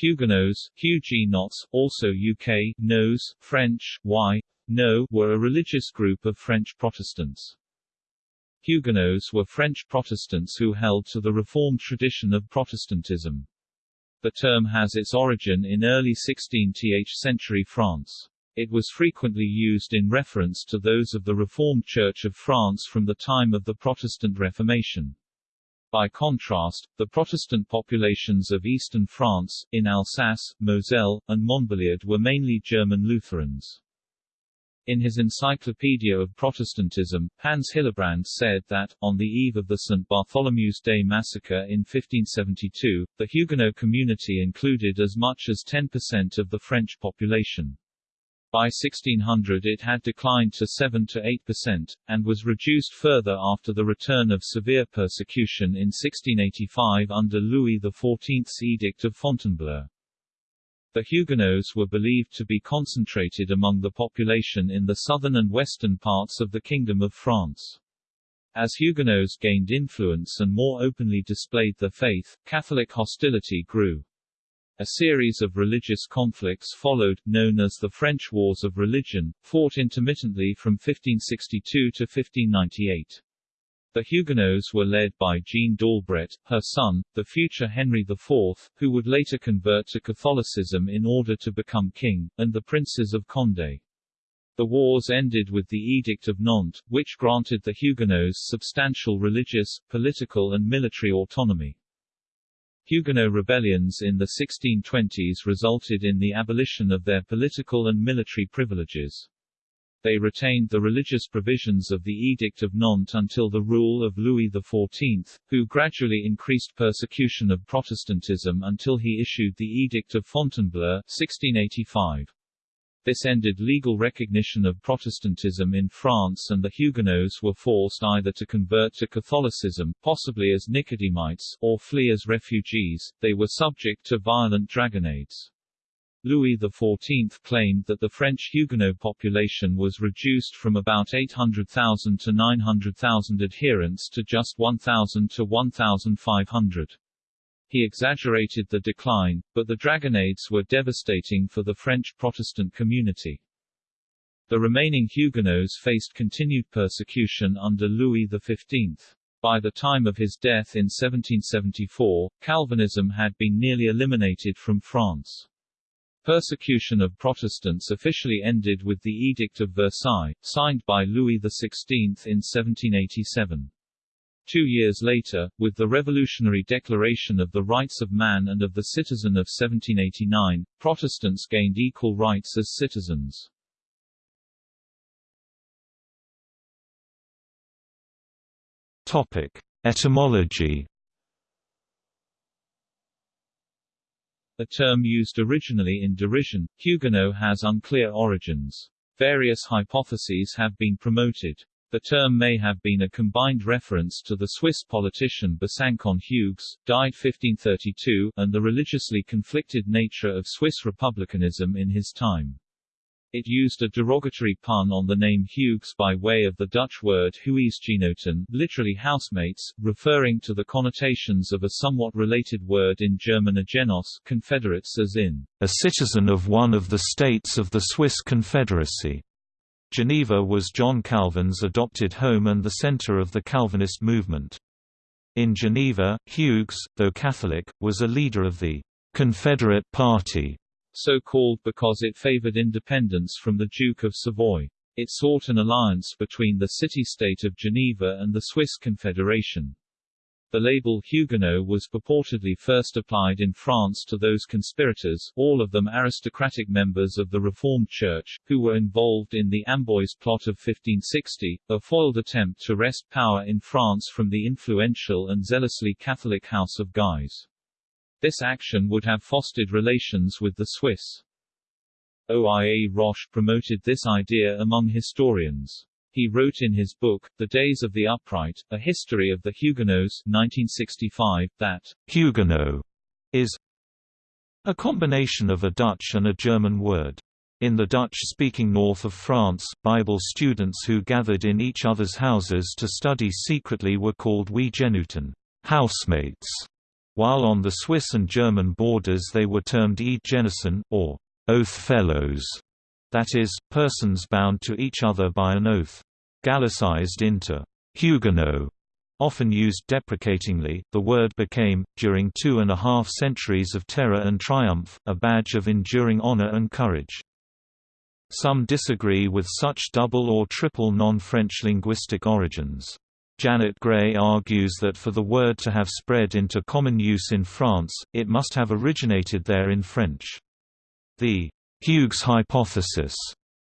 Huguenots, Huguenots, also UK, Nose, French, Y, No, were a religious group of French Protestants. Huguenots were French Protestants who held to the Reformed tradition of Protestantism. The term has its origin in early 16th century France. It was frequently used in reference to those of the Reformed Church of France from the time of the Protestant Reformation. By contrast, the Protestant populations of eastern France, in Alsace, Moselle, and Montbéliard were mainly German Lutherans. In his Encyclopedia of Protestantism, Hans Hillebrand said that, on the eve of the St. Bartholomew's Day massacre in 1572, the Huguenot community included as much as 10% of the French population. By 1600 it had declined to 7 to 8%, and was reduced further after the return of severe persecution in 1685 under Louis XIV's Edict of Fontainebleau. The Huguenots were believed to be concentrated among the population in the southern and western parts of the Kingdom of France. As Huguenots gained influence and more openly displayed their faith, Catholic hostility grew. A series of religious conflicts followed, known as the French Wars of Religion, fought intermittently from 1562 to 1598. The Huguenots were led by Jeanne d'Albret, her son, the future Henry IV, who would later convert to Catholicism in order to become king, and the princes of Condé. The wars ended with the Edict of Nantes, which granted the Huguenots substantial religious, political and military autonomy. Huguenot rebellions in the 1620s resulted in the abolition of their political and military privileges. They retained the religious provisions of the Edict of Nantes until the rule of Louis XIV, who gradually increased persecution of Protestantism until he issued the Edict of Fontainebleau 1685. This ended legal recognition of Protestantism in France and the Huguenots were forced either to convert to Catholicism, possibly as Nicodemites, or flee as refugees. They were subject to violent dragonnades. Louis XIV claimed that the French Huguenot population was reduced from about 800,000 to 900,000 adherents to just 1,000 to 1,500. He exaggerated the decline, but the dragonnades were devastating for the French Protestant community. The remaining Huguenots faced continued persecution under Louis XV. By the time of his death in 1774, Calvinism had been nearly eliminated from France. Persecution of Protestants officially ended with the Edict of Versailles, signed by Louis XVI in 1787. Two years later, with the Revolutionary Declaration of the Rights of Man and of the Citizen of 1789, Protestants gained equal rights as citizens. Topic. Etymology A term used originally in derision, Huguenot has unclear origins. Various hypotheses have been promoted. The term may have been a combined reference to the Swiss politician Besancon Hugues, died 1532, and the religiously conflicted nature of Swiss republicanism in his time. It used a derogatory pun on the name Hugues by way of the Dutch word Huisgenoten, literally housemates, referring to the connotations of a somewhat related word in German Eidgenossen, confederates as in a citizen of one of the states of the Swiss Confederacy. Geneva was John Calvin's adopted home and the center of the Calvinist movement. In Geneva, Hugues, though Catholic, was a leader of the Confederate Party, so called because it favored independence from the Duke of Savoy. It sought an alliance between the city-state of Geneva and the Swiss Confederation. The label Huguenot was purportedly first applied in France to those conspirators, all of them aristocratic members of the Reformed Church, who were involved in the Amboise plot of 1560, a foiled attempt to wrest power in France from the influential and zealously Catholic House of Guise. This action would have fostered relations with the Swiss. OIA Roche promoted this idea among historians. He wrote in his book, The Days of the Upright, A History of the Huguenots 1965, that Huguenot is a combination of a Dutch and a German word. In the Dutch-speaking north of France, Bible students who gathered in each other's houses to study secretly were called Huisgenoten housemates", While on the Swiss and German borders they were termed Eidgenossen, or oath fellows, that is, persons bound to each other by an oath. Gallicized into Huguenot, often used deprecatingly, the word became, during two and a half centuries of terror and triumph, a badge of enduring honor and courage. Some disagree with such double or triple non-French linguistic origins. Janet Gray argues that for the word to have spread into common use in France, it must have originated there in French. The Hugues hypothesis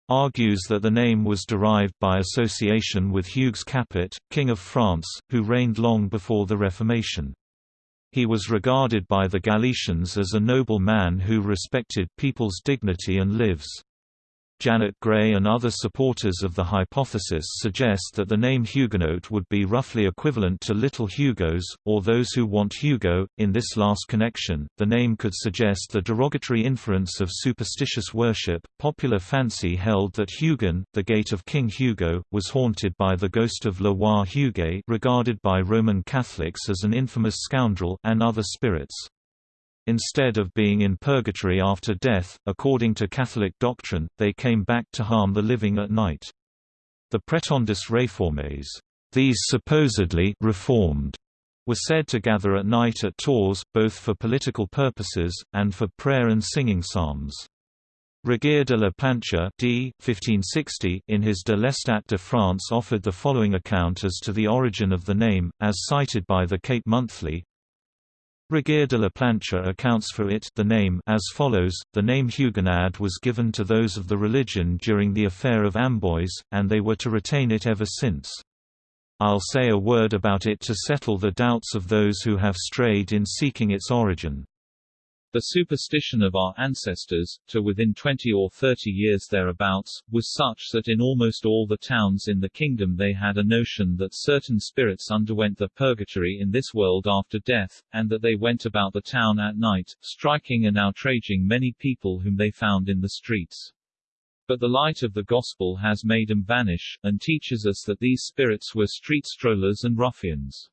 argues that the name was derived by association with Hugues Capet, King of France, who reigned long before the Reformation. He was regarded by the Gallicans as a noble man who respected people's dignity and lives. Janet Gray and other supporters of the hypothesis suggest that the name Huguenot would be roughly equivalent to Little Hugos, or those who want Hugo. In this last connection, the name could suggest the derogatory inference of superstitious worship. Popular fancy held that Hugon, the gate of King Hugo, was haunted by the ghost of Roi Huguet, regarded by Roman Catholics as an infamous scoundrel, and other spirits. Instead of being in purgatory after death, according to Catholic doctrine, they came back to harm the living at night. The Prétendus réformés, these supposedly reformed, were said to gather at night at Tours, both for political purposes, and for prayer and singing psalms. Regier de la Plancha d. 1560 in his De l'Estat de France offered the following account as to the origin of the name, as cited by the Cape Monthly, Regier de la Plancha accounts for it the name as follows, the name Huguenad was given to those of the religion during the affair of Amboise, and they were to retain it ever since. I'll say a word about it to settle the doubts of those who have strayed in seeking its origin. The superstition of our ancestors, to within 20 or 30 years thereabouts, was such that in almost all the towns in the kingdom they had a notion that certain spirits underwent the purgatory in this world after death, and that they went about the town at night, striking and outraging many people whom they found in the streets. But the light of the Gospel has made them vanish, and teaches us that these spirits were street strollers and ruffians.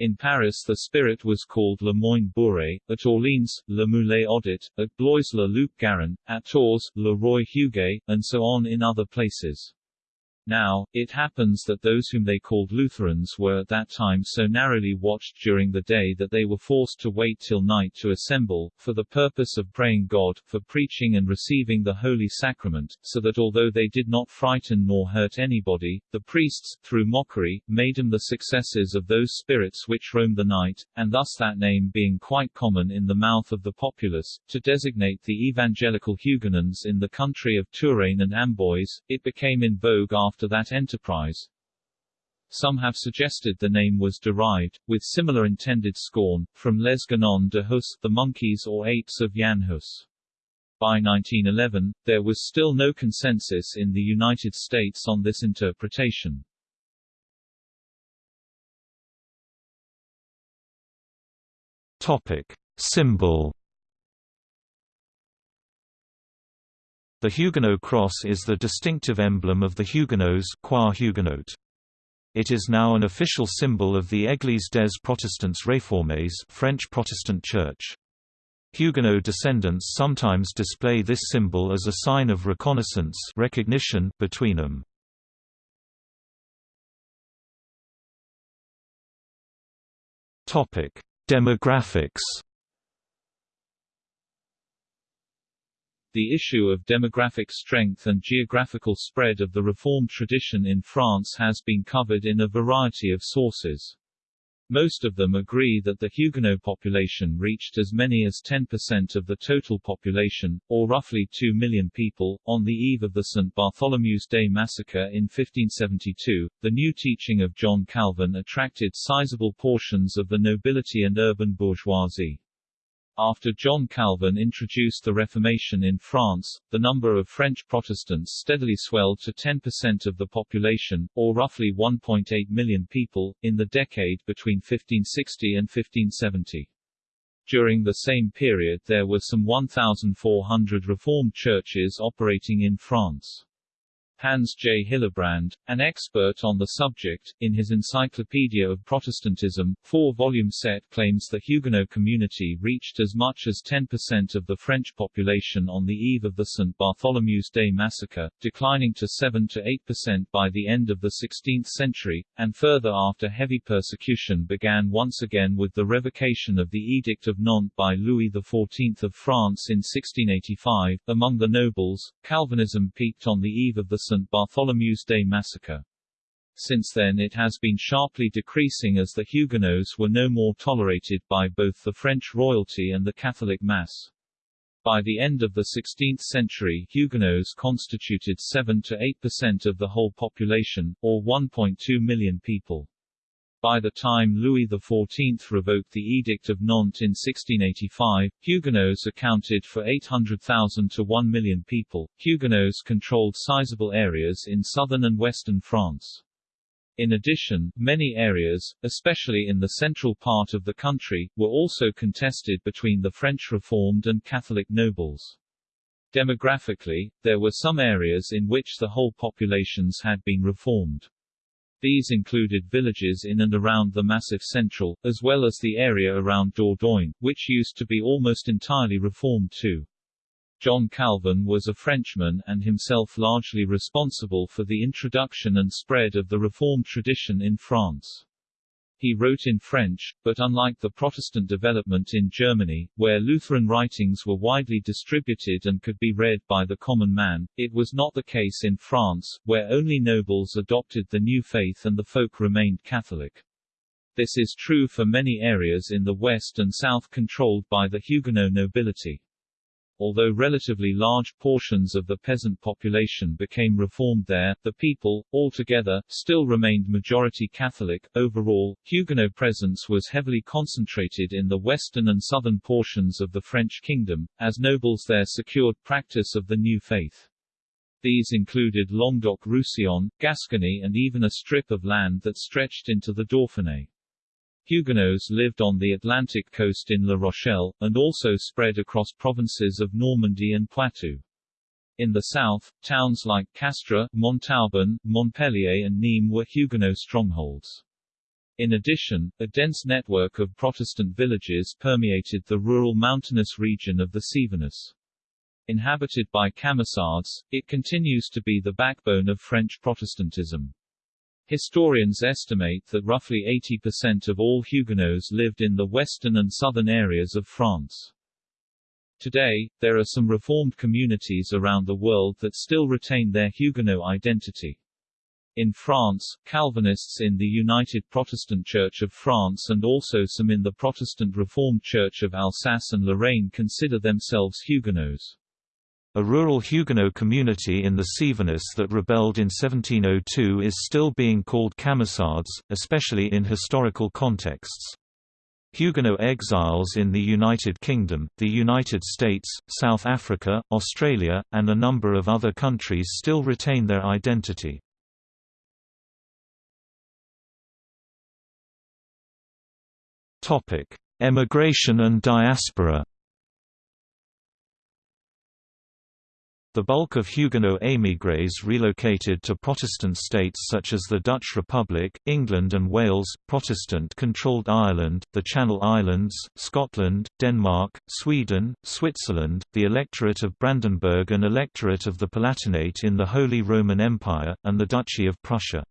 In Paris the spirit was called Le Moine Bourré, at Orleans, Le Moulet Audit, at Blois Le Loup Garin, at Tours, Le Roy Huguet, and so on in other places. Now, it happens that those whom they called Lutherans were at that time so narrowly watched during the day that they were forced to wait till night to assemble, for the purpose of praying God, for preaching and receiving the Holy Sacrament, so that although they did not frighten nor hurt anybody, the priests, through mockery, made them the successors of those spirits which roam the night, and thus that name being quite common in the mouth of the populace, to designate the evangelical Huguenots in the country of Touraine and Amboise, it became in vogue after after that enterprise. Some have suggested the name was derived, with similar intended scorn, from Les Guenons de Hus, the monkeys or apes of Jan Hus. By 1911, there was still no consensus in the United States on this interpretation. Topic. Symbol The Huguenot cross is the distinctive emblem of the Huguenots. It is now an official symbol of the Église des Protestants Réformés French Protestant Church. Huguenot descendants sometimes display this symbol as a sign of reconnaissance recognition between them. Demographics The issue of demographic strength and geographical spread of the Reformed tradition in France has been covered in a variety of sources. Most of them agree that the Huguenot population reached as many as 10% of the total population, or roughly 2 million people. On the eve of the St. Bartholomew's Day massacre in 1572, the new teaching of John Calvin attracted sizable portions of the nobility and urban bourgeoisie. After John Calvin introduced the Reformation in France, the number of French Protestants steadily swelled to 10% of the population, or roughly 1.8 million people, in the decade between 1560 and 1570. During the same period there were some 1,400 Reformed churches operating in France. Hans J. Hillebrand, an expert on the subject, in his Encyclopedia of Protestantism, four-volume set claims the Huguenot community reached as much as 10% of the French population on the eve of the St. Bartholomew's Day massacre, declining to 7 to 8% by the end of the 16th century, and further after heavy persecution began once again with the revocation of the Edict of Nantes by Louis XIV of France in 1685. Among the nobles, Calvinism peaked on the eve of the St. Bartholomew's Day massacre. Since then it has been sharply decreasing as the Huguenots were no more tolerated by both the French royalty and the Catholic Mass. By the end of the 16th century Huguenots constituted 7 to 8% of the whole population, or 1.2 million people. By the time Louis XIV revoked the Edict of Nantes in 1685, Huguenots accounted for 800,000 to 1 million people. Huguenots controlled sizable areas in southern and western France. In addition, many areas, especially in the central part of the country, were also contested between the French Reformed and Catholic nobles. Demographically, there were some areas in which the whole populations had been reformed. These included villages in and around the Massif Central, as well as the area around Dordogne, which used to be almost entirely reformed too. John Calvin was a Frenchman and himself largely responsible for the introduction and spread of the Reformed tradition in France. He wrote in French, but unlike the Protestant development in Germany, where Lutheran writings were widely distributed and could be read by the common man, it was not the case in France, where only nobles adopted the new faith and the folk remained Catholic. This is true for many areas in the west and south controlled by the Huguenot nobility. Although relatively large portions of the peasant population became reformed there, the people, altogether, still remained majority Catholic. Overall, Huguenot presence was heavily concentrated in the western and southern portions of the French kingdom, as nobles there secured practice of the new faith. These included Languedoc-Roussillon, Gascony and even a strip of land that stretched into the Dauphiné. Huguenots lived on the Atlantic coast in La Rochelle, and also spread across provinces of Normandy and Poitou. In the south, towns like Castres, Montauban, Montpellier and Nîmes were Huguenot strongholds. In addition, a dense network of Protestant villages permeated the rural mountainous region of the Cevennes. Inhabited by Camisards, it continues to be the backbone of French Protestantism. Historians estimate that roughly 80% of all Huguenots lived in the western and southern areas of France. Today, there are some Reformed communities around the world that still retain their Huguenot identity. In France, Calvinists in the United Protestant Church of France and also some in the Protestant Reformed Church of Alsace and Lorraine consider themselves Huguenots. A rural Huguenot community in the Cevennes that rebelled in 1702 is still being called Camisards, especially in historical contexts. Huguenot exiles in the United Kingdom, the United States, South Africa, Australia, and a number of other countries still retain their identity. Emigration and diaspora The bulk of Huguenot émigrés relocated to Protestant states such as the Dutch Republic, England and Wales, Protestant-controlled Ireland, the Channel Islands, Scotland, Denmark, Sweden, Switzerland, the Electorate of Brandenburg and Electorate of the Palatinate in the Holy Roman Empire, and the Duchy of Prussia.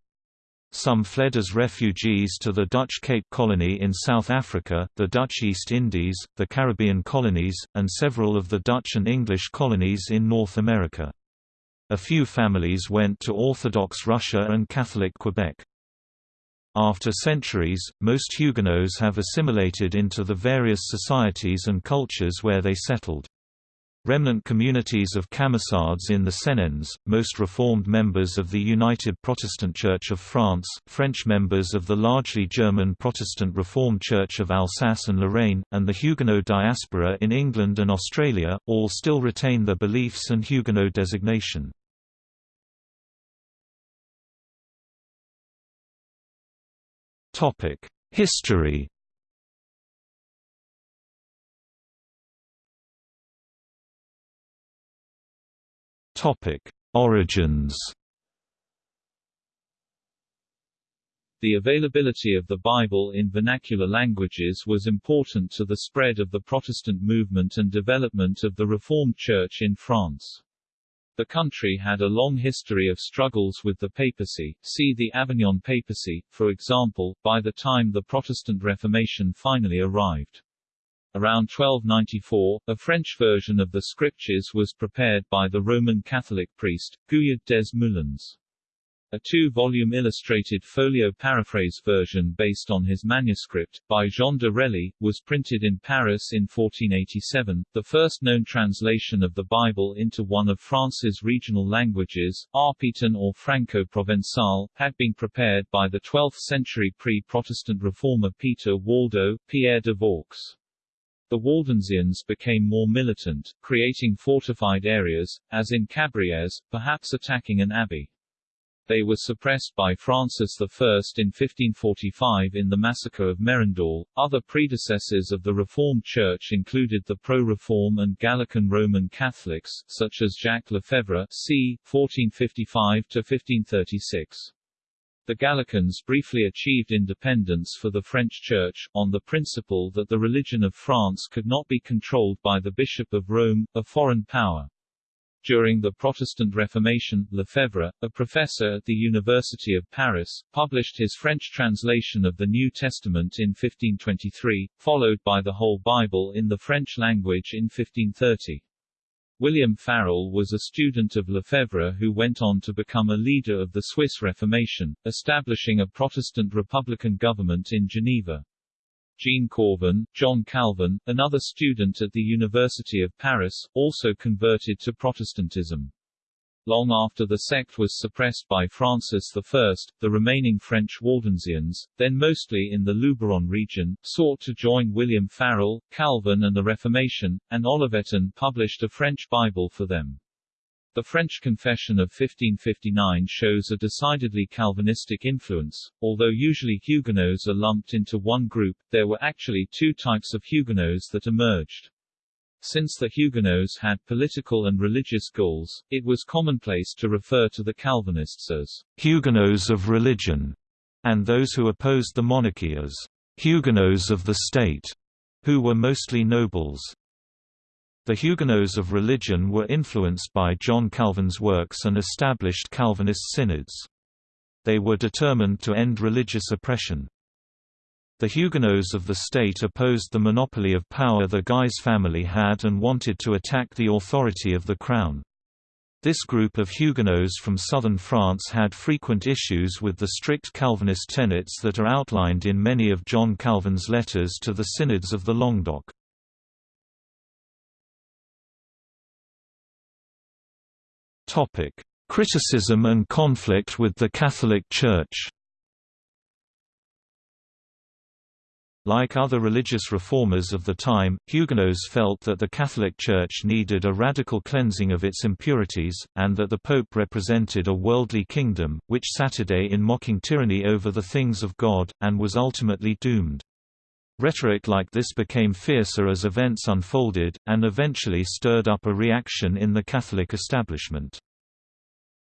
Some fled as refugees to the Dutch Cape Colony in South Africa, the Dutch East Indies, the Caribbean colonies, and several of the Dutch and English colonies in North America. A few families went to Orthodox Russia and Catholic Quebec. After centuries, most Huguenots have assimilated into the various societies and cultures where they settled. Remnant communities of Camisards in the Cévennes, most Reformed members of the United Protestant Church of France, French members of the largely German Protestant Reformed Church of Alsace and Lorraine, and the Huguenot diaspora in England and Australia, all still retain their beliefs and Huguenot designation. History Topic: Origins. The availability of the Bible in vernacular languages was important to the spread of the Protestant movement and development of the Reformed Church in France. The country had a long history of struggles with the papacy, see the Avignon papacy, for example, by the time the Protestant Reformation finally arrived. Around 1294, a French version of the scriptures was prepared by the Roman Catholic priest, Guyard des Moulins. A two-volume illustrated folio paraphrase version based on his manuscript, by Jean de Relly, was printed in Paris in 1487. The first known translation of the Bible into one of France's regional languages, Arpitan or Franco-Provençal, had been prepared by the 12th-century pre-Protestant reformer Peter Waldo, Pierre de Vaux. The Waldensians became more militant, creating fortified areas, as in Cabrieres, perhaps attacking an abbey. They were suppressed by Francis I in 1545 in the massacre of Merindol. Other predecessors of the Reformed Church included the pro-reform and Gallican Roman Catholics, such as Jacques Lefebvre c. 1455-1536. The Gallicans briefly achieved independence for the French Church, on the principle that the religion of France could not be controlled by the Bishop of Rome, a foreign power. During the Protestant Reformation, Lefebvre, a professor at the University of Paris, published his French translation of the New Testament in 1523, followed by the whole Bible in the French language in 1530. William Farel was a student of Lefebvre who went on to become a leader of the Swiss Reformation, establishing a Protestant republican government in Geneva. Jean Cauvin, John Calvin, another student at the University of Paris, also converted to Protestantism. Long after the sect was suppressed by Francis I, the remaining French Waldensians, then mostly in the Luberon region, sought to join William Farel, Calvin and the Reformation, and Olivetan published a French Bible for them. The French Confession of 1559 shows a decidedly Calvinistic influence. Although usually Huguenots are lumped into one group, there were actually two types of Huguenots that emerged. Since the Huguenots had political and religious goals, it was commonplace to refer to the Calvinists as Huguenots of religion, and those who opposed the monarchy as Huguenots of the state, who were mostly nobles. The Huguenots of religion were influenced by John Calvin's works and established Calvinist synods. They were determined to end religious oppression. The Huguenots of the state opposed the monopoly of power the Guise family had and wanted to attack the authority of the crown. This group of Huguenots from southern France had frequent issues with the strict Calvinist tenets that are outlined in many of John Calvin's letters to the synods of the Languedoc. Criticism and conflict with the Catholic Church. Like other religious reformers of the time, Huguenots felt that the Catholic Church needed a radical cleansing of its impurities, and that the Pope represented a worldly kingdom, which Saturday in mocking tyranny over the things of God, and was ultimately doomed. Rhetoric like this became fiercer as events unfolded, and eventually stirred up a reaction in the Catholic establishment.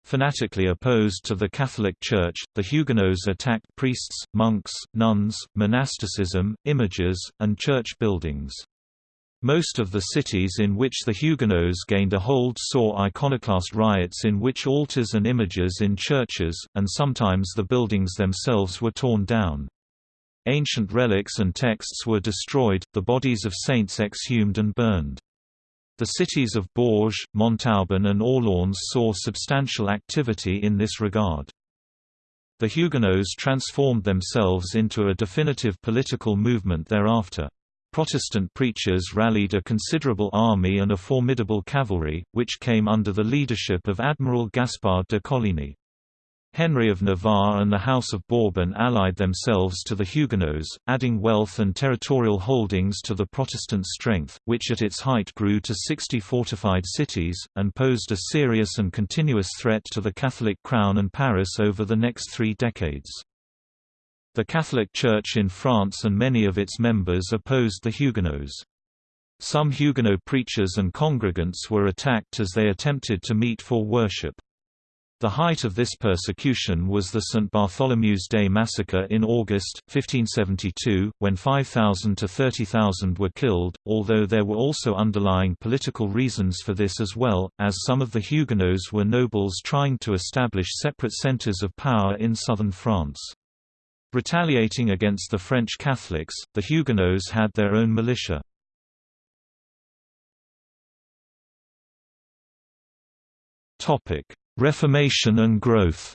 Fanatically opposed to the Catholic Church, the Huguenots attacked priests, monks, nuns, monasticism, images, and church buildings. Most of the cities in which the Huguenots gained a hold saw iconoclast riots in which altars and images in churches, and sometimes the buildings themselves were torn down. Ancient relics and texts were destroyed, the bodies of saints exhumed and burned. The cities of Bourges, Montauban and Orléans saw substantial activity in this regard. The Huguenots transformed themselves into a definitive political movement thereafter. Protestant preachers rallied a considerable army and a formidable cavalry, which came under the leadership of Admiral Gaspard de Coligny. Henry of Navarre and the House of Bourbon allied themselves to the Huguenots, adding wealth and territorial holdings to the Protestant strength, which at its height grew to 60 fortified cities, and posed a serious and continuous threat to the Catholic crown and Paris over the next three decades. The Catholic Church in France and many of its members opposed the Huguenots. Some Huguenot preachers and congregants were attacked as they attempted to meet for worship. The height of this persecution was the St. Bartholomew's Day massacre in August, 1572, when 5,000 to 30,000 were killed, although there were also underlying political reasons for this as well, as some of the Huguenots were nobles trying to establish separate centres of power in southern France. Retaliating against the French Catholics, the Huguenots had their own militia. Topic Reformation and growth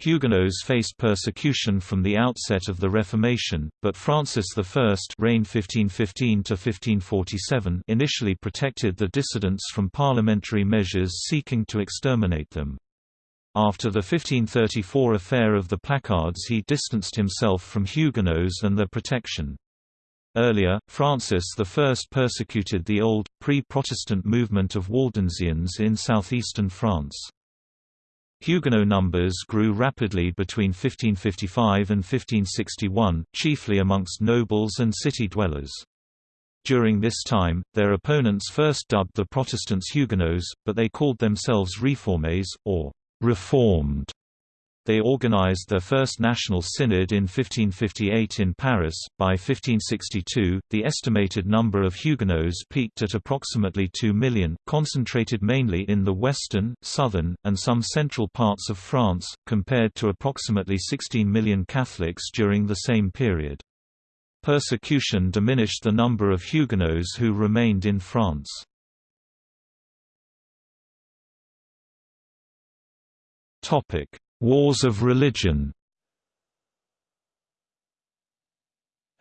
Huguenots faced persecution from the outset of the Reformation, but Francis I reigned 1515 initially protected the dissidents from parliamentary measures seeking to exterminate them. After the 1534 affair of the placards he distanced himself from Huguenots and their protection. Earlier, Francis I persecuted the old, pre-Protestant movement of Waldensians in southeastern France. Huguenot numbers grew rapidly between 1555 and 1561, chiefly amongst nobles and city dwellers. During this time, their opponents first dubbed the Protestants Huguenots, but they called themselves Réformés, or «reformed». They organized their first national synod in 1558 in Paris. By 1562, the estimated number of Huguenots peaked at approximately 2 million, concentrated mainly in the western, southern, and some central parts of France, compared to approximately 16 million Catholics during the same period. Persecution diminished the number of Huguenots who remained in France. Topic: Wars of religion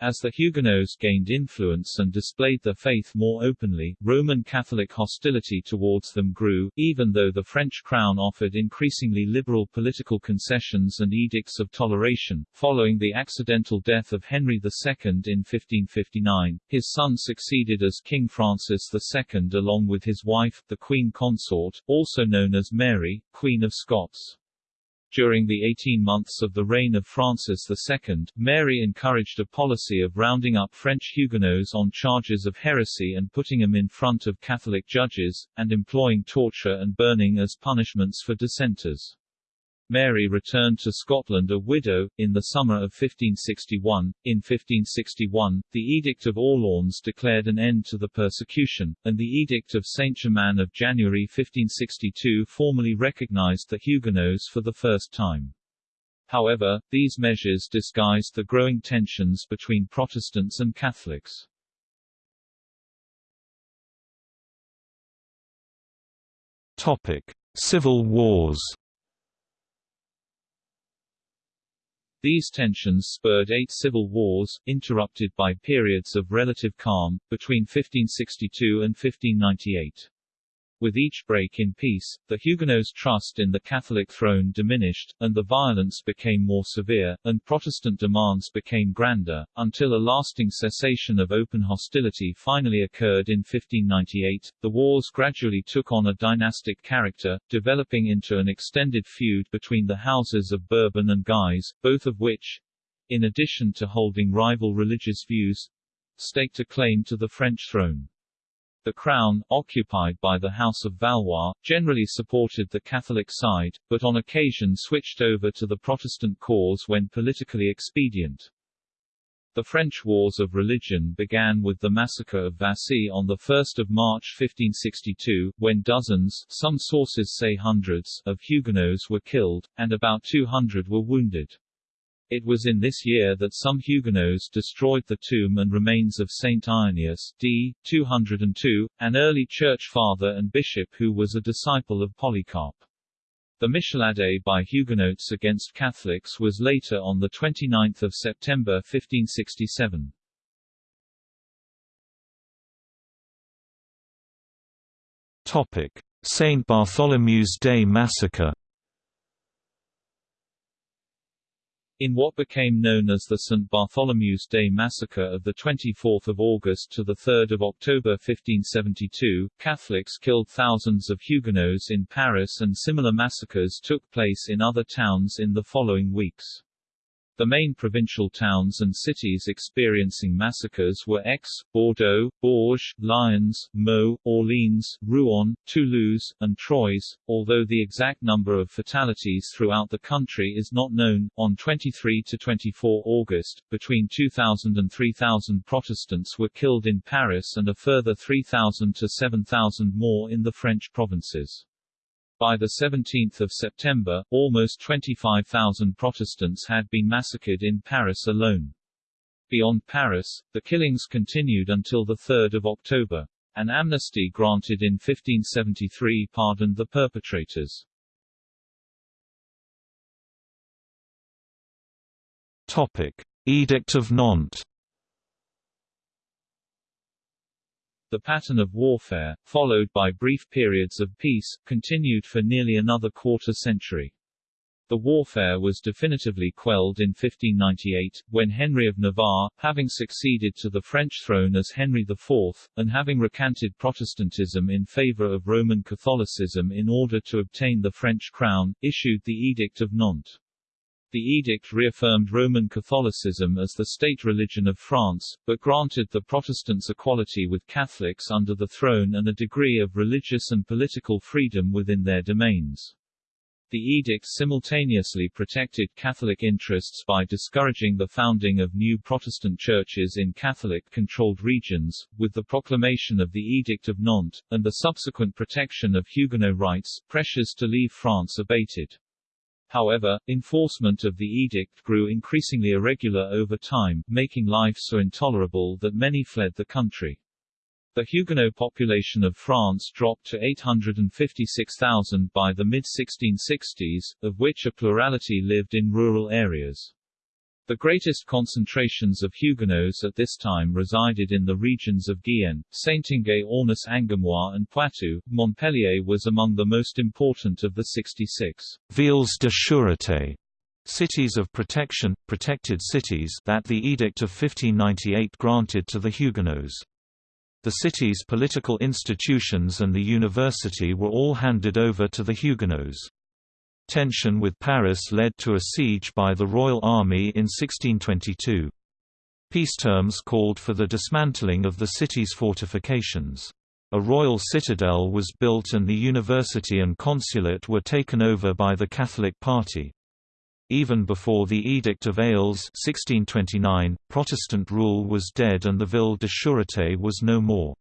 As the Huguenots gained influence and displayed their faith more openly, Roman Catholic hostility towards them grew, even though the French crown offered increasingly liberal political concessions and edicts of toleration. Following the accidental death of Henry II in 1559, his son succeeded as King Francis II along with his wife, the Queen Consort, also known as Mary, Queen of Scots. During the 18 months of the reign of Francis II, Mary encouraged a policy of rounding up French Huguenots on charges of heresy and putting them in front of Catholic judges, and employing torture and burning as punishments for dissenters. Mary returned to Scotland a widow, in the summer of 1561. In 1561, the Edict of Orleans declared an end to the persecution, and the Edict of Saint-Germain of January 1562 formally recognized the Huguenots for the first time. However, these measures disguised the growing tensions between Protestants and Catholics. Topic: Civil Wars These tensions spurred eight civil wars, interrupted by periods of relative calm, between 1562 and 1598. With each break in peace, the Huguenots' trust in the Catholic throne diminished, and the violence became more severe, and Protestant demands became grander, until a lasting cessation of open hostility finally occurred in 1598. The wars gradually took on a dynastic character, developing into an extended feud between the houses of Bourbon and Guise, both of which, in addition to holding rival religious views, staked a claim to the French throne. The crown, occupied by the House of Valois, generally supported the Catholic side, but on occasion switched over to the Protestant cause when politically expedient. The French Wars of Religion began with the massacre of Vassy on 1 March 1562, when dozens some sources say hundreds of Huguenots were killed, and about 200 were wounded. It was in this year that some Huguenots destroyed the tomb and remains of Saint Irenaeus d. 202, an early church father and bishop who was a disciple of Polycarp. The Michelade by Huguenots against Catholics was later on 29 September 1567. Topic: Saint Bartholomew's Day Massacre In what became known as the St. Bartholomew's Day Massacre of 24 August to 3 October 1572, Catholics killed thousands of Huguenots in Paris and similar massacres took place in other towns in the following weeks. The main provincial towns and cities experiencing massacres were Aix, Bordeaux, Bourges, Lyons, Meaux, Orleans, Rouen, Toulouse, and Troyes, although the exact number of fatalities throughout the country is not known. On 23 to 24 August, between 2,000 and 3,000 Protestants were killed in Paris and a further 3,000 to 7,000 more in the French provinces. By 17 September, almost 25,000 Protestants had been massacred in Paris alone. Beyond Paris, the killings continued until 3 October. An amnesty granted in 1573 pardoned the perpetrators. Topic. Edict of Nantes The pattern of warfare, followed by brief periods of peace, continued for nearly another quarter century. The warfare was definitively quelled in 1598, when Henry of Navarre, having succeeded to the French throne as Henry IV, and having recanted Protestantism in favor of Roman Catholicism in order to obtain the French crown, issued the Edict of Nantes. The edict reaffirmed Roman Catholicism as the state religion of France, but granted the Protestants equality with Catholics under the throne and a degree of religious and political freedom within their domains. The edict simultaneously protected Catholic interests by discouraging the founding of new Protestant churches in Catholic-controlled regions, with the proclamation of the Edict of Nantes, and the subsequent protection of Huguenot rights, pressures to leave France abated. However, enforcement of the edict grew increasingly irregular over time, making life so intolerable that many fled the country. The Huguenot population of France dropped to 856,000 by the mid-1660s, of which a plurality lived in rural areas. The greatest concentrations of Huguenots at this time resided in the regions of Guyenne, Saintonge-Aunis Angoumois and Poitou. Montpellier was among the most important of the 66 villes de sûreté cities of protection, protected cities that the Edict of 1598 granted to the Huguenots. The city's political institutions and the university were all handed over to the Huguenots. Tension with Paris led to a siege by the Royal Army in 1622. Peace terms called for the dismantling of the city's fortifications. A royal citadel was built and the university and consulate were taken over by the Catholic party. Even before the Edict of Alès 1629, Protestant rule was dead and the Ville de Sûreté was no more.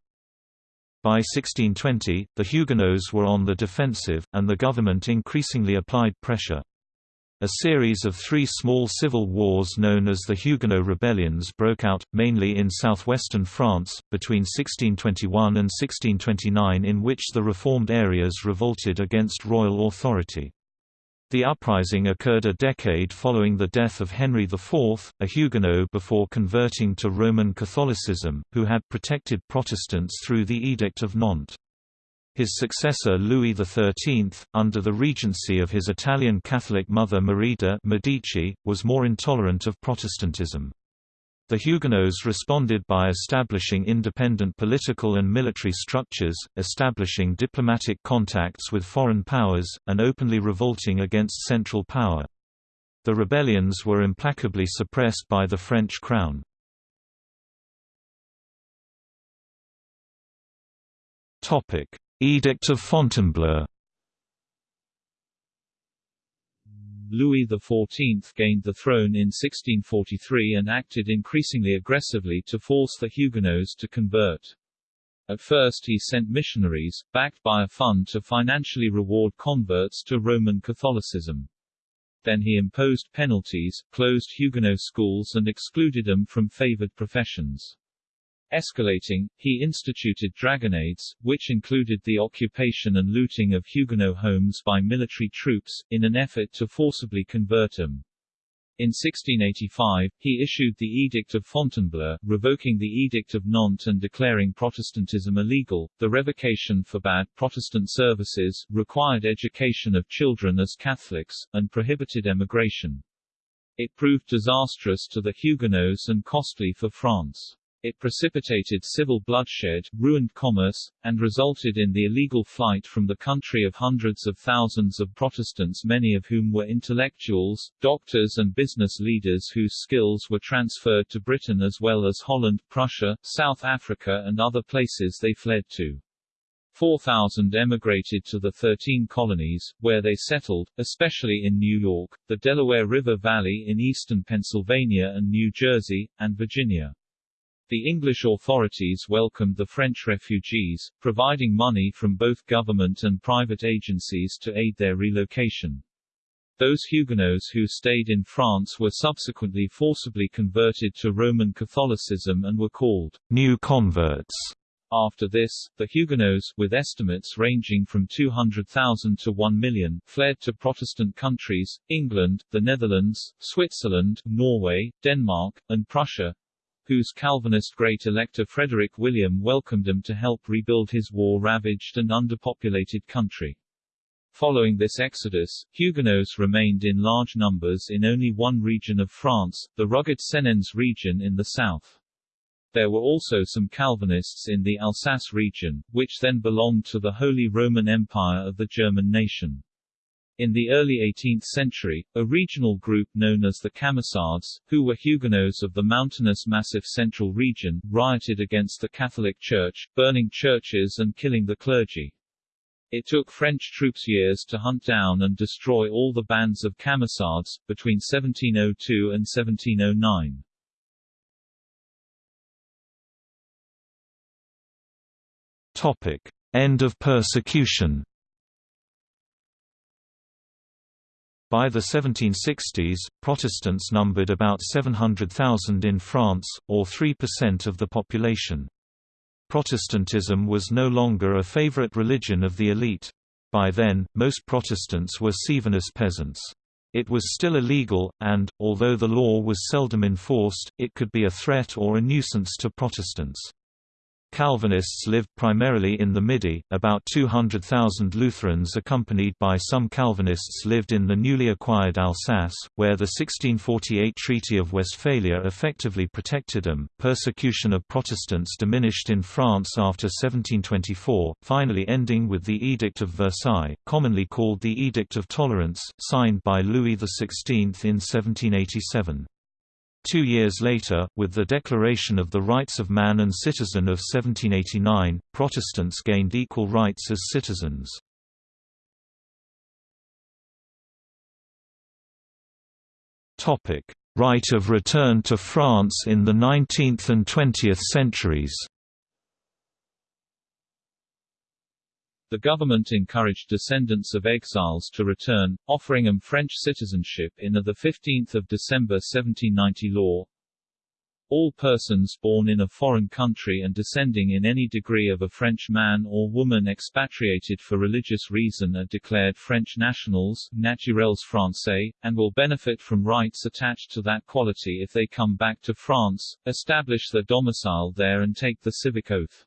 By 1620, the Huguenots were on the defensive, and the government increasingly applied pressure. A series of three small civil wars known as the Huguenot rebellions broke out, mainly in southwestern France, between 1621 and 1629 in which the reformed areas revolted against royal authority. The uprising occurred a decade following the death of Henry IV, a Huguenot before converting to Roman Catholicism, who had protected Protestants through the Edict of Nantes. His successor Louis XIII, under the regency of his Italian Catholic mother Marie de' Medici, was more intolerant of Protestantism. The Huguenots responded by establishing independent political and military structures, establishing diplomatic contacts with foreign powers, and openly revolting against central power. The rebellions were implacably suppressed by the French crown. Edict of Fontainebleau Louis XIV gained the throne in 1643 and acted increasingly aggressively to force the Huguenots to convert. At first he sent missionaries, backed by a fund to financially reward converts to Roman Catholicism. Then he imposed penalties, closed Huguenot schools and excluded them from favored professions. Escalating, he instituted dragonnades, which included the occupation and looting of Huguenot homes by military troops, in an effort to forcibly convert them. In 1685, he issued the Edict of Fontainebleau, revoking the Edict of Nantes and declaring Protestantism illegal. The revocation forbade Protestant services, required education of children as Catholics, and prohibited emigration. It proved disastrous to the Huguenots and costly for France. It precipitated civil bloodshed, ruined commerce, and resulted in the illegal flight from the country of hundreds of thousands of Protestants many of whom were intellectuals, doctors and business leaders whose skills were transferred to Britain as well as Holland, Prussia, South Africa and other places they fled to. 4,000 emigrated to the 13 colonies, where they settled, especially in New York, the Delaware River Valley in eastern Pennsylvania and New Jersey, and Virginia. The English authorities welcomed the French refugees, providing money from both government and private agencies to aid their relocation. Those Huguenots who stayed in France were subsequently forcibly converted to Roman Catholicism and were called new converts. After this, the Huguenots, with estimates ranging from 200,000 to 1 million, fled to Protestant countries, England, the Netherlands, Switzerland, Norway, Denmark, and Prussia, whose Calvinist great elector Frederick William welcomed them to help rebuild his war-ravaged and underpopulated country. Following this exodus, Huguenots remained in large numbers in only one region of France, the rugged Cévennes region in the south. There were also some Calvinists in the Alsace region, which then belonged to the Holy Roman Empire of the German nation. In the early 18th century, a regional group known as the Camisards, who were Huguenots of the mountainous Massif central region, rioted against the Catholic Church, burning churches and killing the clergy. It took French troops years to hunt down and destroy all the bands of Camisards, between 1702 and 1709. Topic. End of persecution By the 1760s, Protestants numbered about 700,000 in France, or 3% of the population. Protestantism was no longer a favorite religion of the elite. By then, most Protestants were Cevennes peasants. It was still illegal, and, although the law was seldom enforced, it could be a threat or a nuisance to Protestants. Calvinists lived primarily in the Midi, about 200,000 Lutherans accompanied by some Calvinists lived in the newly acquired Alsace, where the 1648 Treaty of Westphalia effectively protected them. Persecution of Protestants diminished in France after 1724, finally ending with the Edict of Versailles, commonly called the Edict of Tolerance, signed by Louis XVI in 1787. Two years later, with the Declaration of the Rights of Man and Citizen of 1789, Protestants gained equal rights as citizens. Right of return to France in the 19th and 20th centuries The government encouraged descendants of exiles to return, offering them French citizenship in the 15 December 1790 law. All persons born in a foreign country and descending in any degree of a French man or woman expatriated for religious reason are declared French nationals naturels français, and will benefit from rights attached to that quality if they come back to France, establish their domicile there and take the civic oath.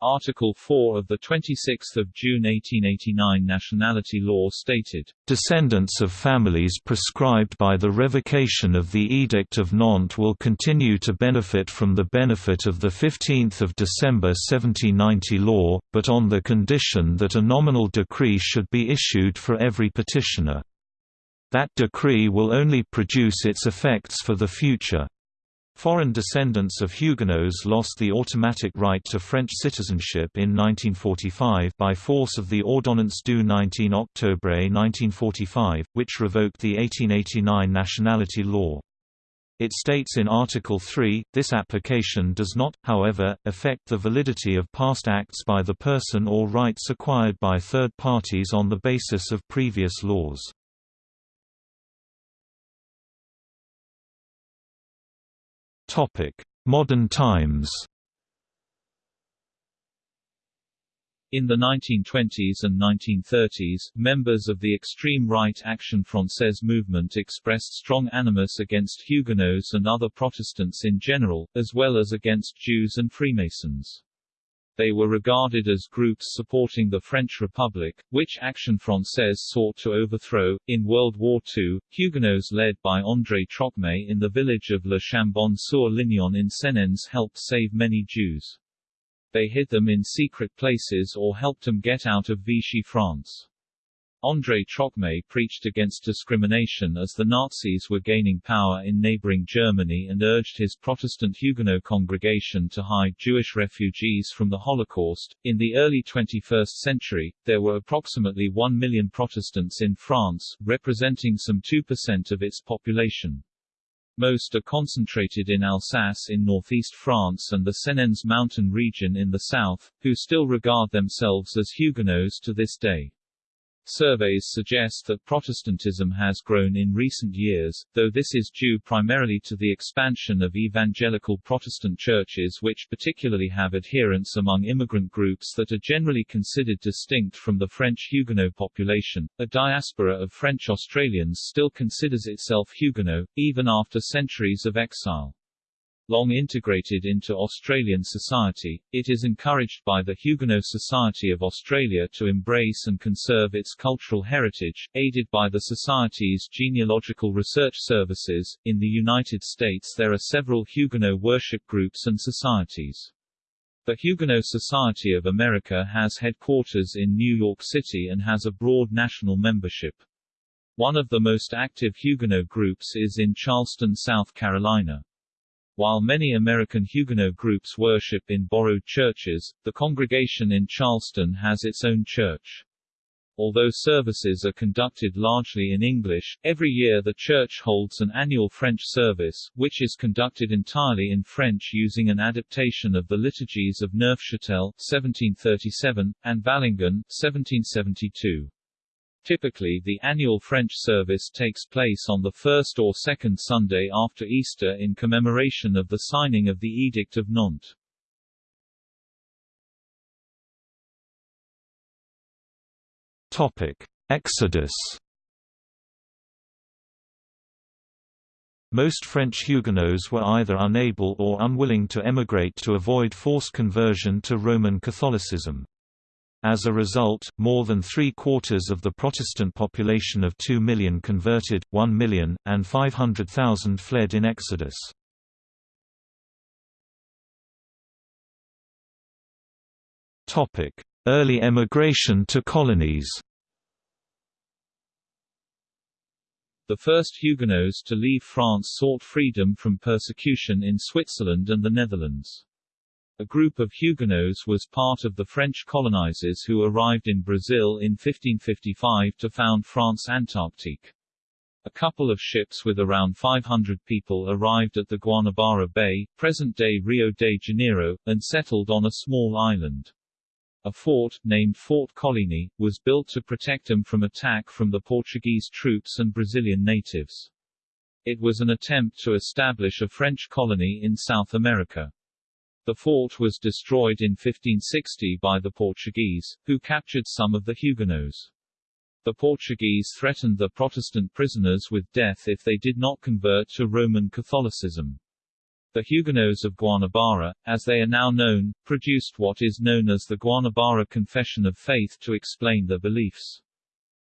Article 4 of the 26 June 1889 nationality law stated, "...descendants of families prescribed by the revocation of the Edict of Nantes will continue to benefit from the benefit of the 15 December 1790 law, but on the condition that a nominal decree should be issued for every petitioner. That decree will only produce its effects for the future." Foreign descendants of Huguenots lost the automatic right to French citizenship in 1945 by force of the Ordonnance du 19 Octobre 1945, which revoked the 1889 nationality law. It states in Article 3, this application does not, however, affect the validity of past acts by the person or rights acquired by third parties on the basis of previous laws. Topic: Modern times. In the 1920s and 1930s, members of the extreme right Action Française movement expressed strong animus against Huguenots and other Protestants in general, as well as against Jews and Freemasons. They were regarded as groups supporting the French Republic, which Action Française sought to overthrow. In World War II, Huguenots led by André Trocmé in the village of Le Chambon-sur-Lignon in Cévennes helped save many Jews. They hid them in secret places or helped them get out of Vichy France. André Trocmé preached against discrimination as the Nazis were gaining power in neighboring Germany and urged his Protestant Huguenot congregation to hide Jewish refugees from the Holocaust. In the early 21st century, there were approximately 1 million Protestants in France, representing some 2% of its population. Most are concentrated in Alsace in northeast France and the Cévennes mountain region in the south, who still regard themselves as Huguenots to this day. Surveys suggest that Protestantism has grown in recent years, though this is due primarily to the expansion of evangelical Protestant churches which particularly have adherents among immigrant groups that are generally considered distinct from the French Huguenot population. A diaspora of French Australians still considers itself Huguenot, even after centuries of exile. Long integrated into Australian society, it is encouraged by the Huguenot Society of Australia to embrace and conserve its cultural heritage, aided by the Society's genealogical research services. In the United States, there are several Huguenot worship groups and societies. The Huguenot Society of America has headquarters in New York City and has a broad national membership. One of the most active Huguenot groups is in Charleston, South Carolina. While many American Huguenot groups worship in borrowed churches, the congregation in Charleston has its own church. Although services are conducted largely in English, every year the church holds an annual French service, which is conducted entirely in French using an adaptation of the liturgies of Neufchâtel 1737, and Valangin 1772. Typically the annual French service takes place on the first or second Sunday after Easter in commemoration of the signing of the Edict of Nantes. Topic: Exodus. Most French Huguenots were either unable or unwilling to emigrate to avoid forced conversion to Roman Catholicism. As a result, more than three-quarters of the Protestant population of 2 million converted, 1 million, and 500,000 fled in Exodus. Early emigration to colonies The first Huguenots to leave France sought freedom from persecution in Switzerland and the Netherlands. A group of Huguenots was part of the French colonizers who arrived in Brazil in 1555 to found France Antarctique. A couple of ships with around 500 people arrived at the Guanabara Bay, present-day Rio de Janeiro, and settled on a small island. A fort, named Fort Coligny, was built to protect them from attack from the Portuguese troops and Brazilian natives. It was an attempt to establish a French colony in South America. The fort was destroyed in 1560 by the Portuguese, who captured some of the Huguenots. The Portuguese threatened the Protestant prisoners with death if they did not convert to Roman Catholicism. The Huguenots of Guanabara, as they are now known, produced what is known as the Guanabara Confession of Faith to explain their beliefs.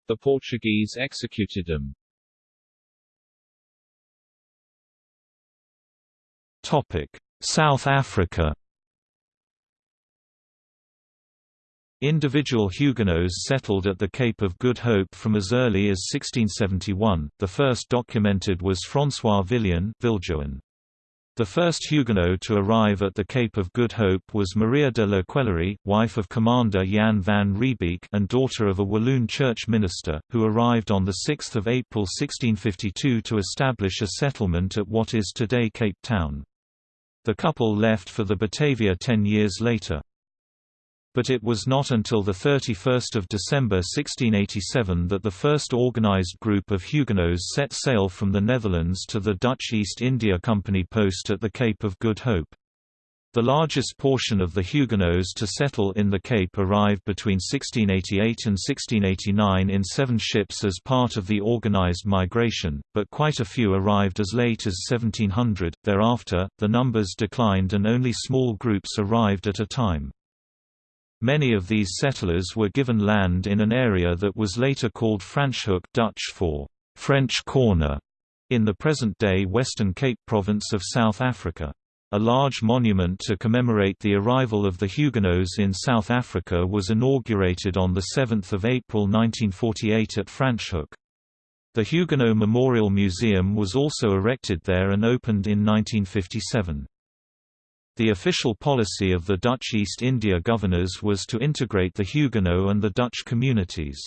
The Portuguese executed them. Topic. South Africa. Individual Huguenots settled at the Cape of Good Hope from as early as 1671, the first documented was François Viljoen. The first Huguenot to arrive at the Cape of Good Hope was Maria de la Quellerie, wife of Commander Jan van Riebeeck and daughter of a Walloon church minister, who arrived on 6 April 1652 to establish a settlement at what is today Cape Town. The couple left for the Batavia ten years later. But it was not until 31 December 1687 that the first organized group of Huguenots set sail from the Netherlands to the Dutch East India Company post at the Cape of Good Hope. The largest portion of the Huguenots to settle in the Cape arrived between 1688 and 1689 in seven ships as part of the organized migration, but quite a few arrived as late as 1700. Thereafter, the numbers declined and only small groups arrived at a time. Many of these settlers were given land in an area that was later called Franschhoek Dutch for French Corner in the present-day Western Cape province of South Africa. A large monument to commemorate the arrival of the Huguenots in South Africa was inaugurated on 7 April 1948 at Franschhoek. The Huguenot Memorial Museum was also erected there and opened in 1957. The official policy of the Dutch East India governors was to integrate the Huguenot and the Dutch communities.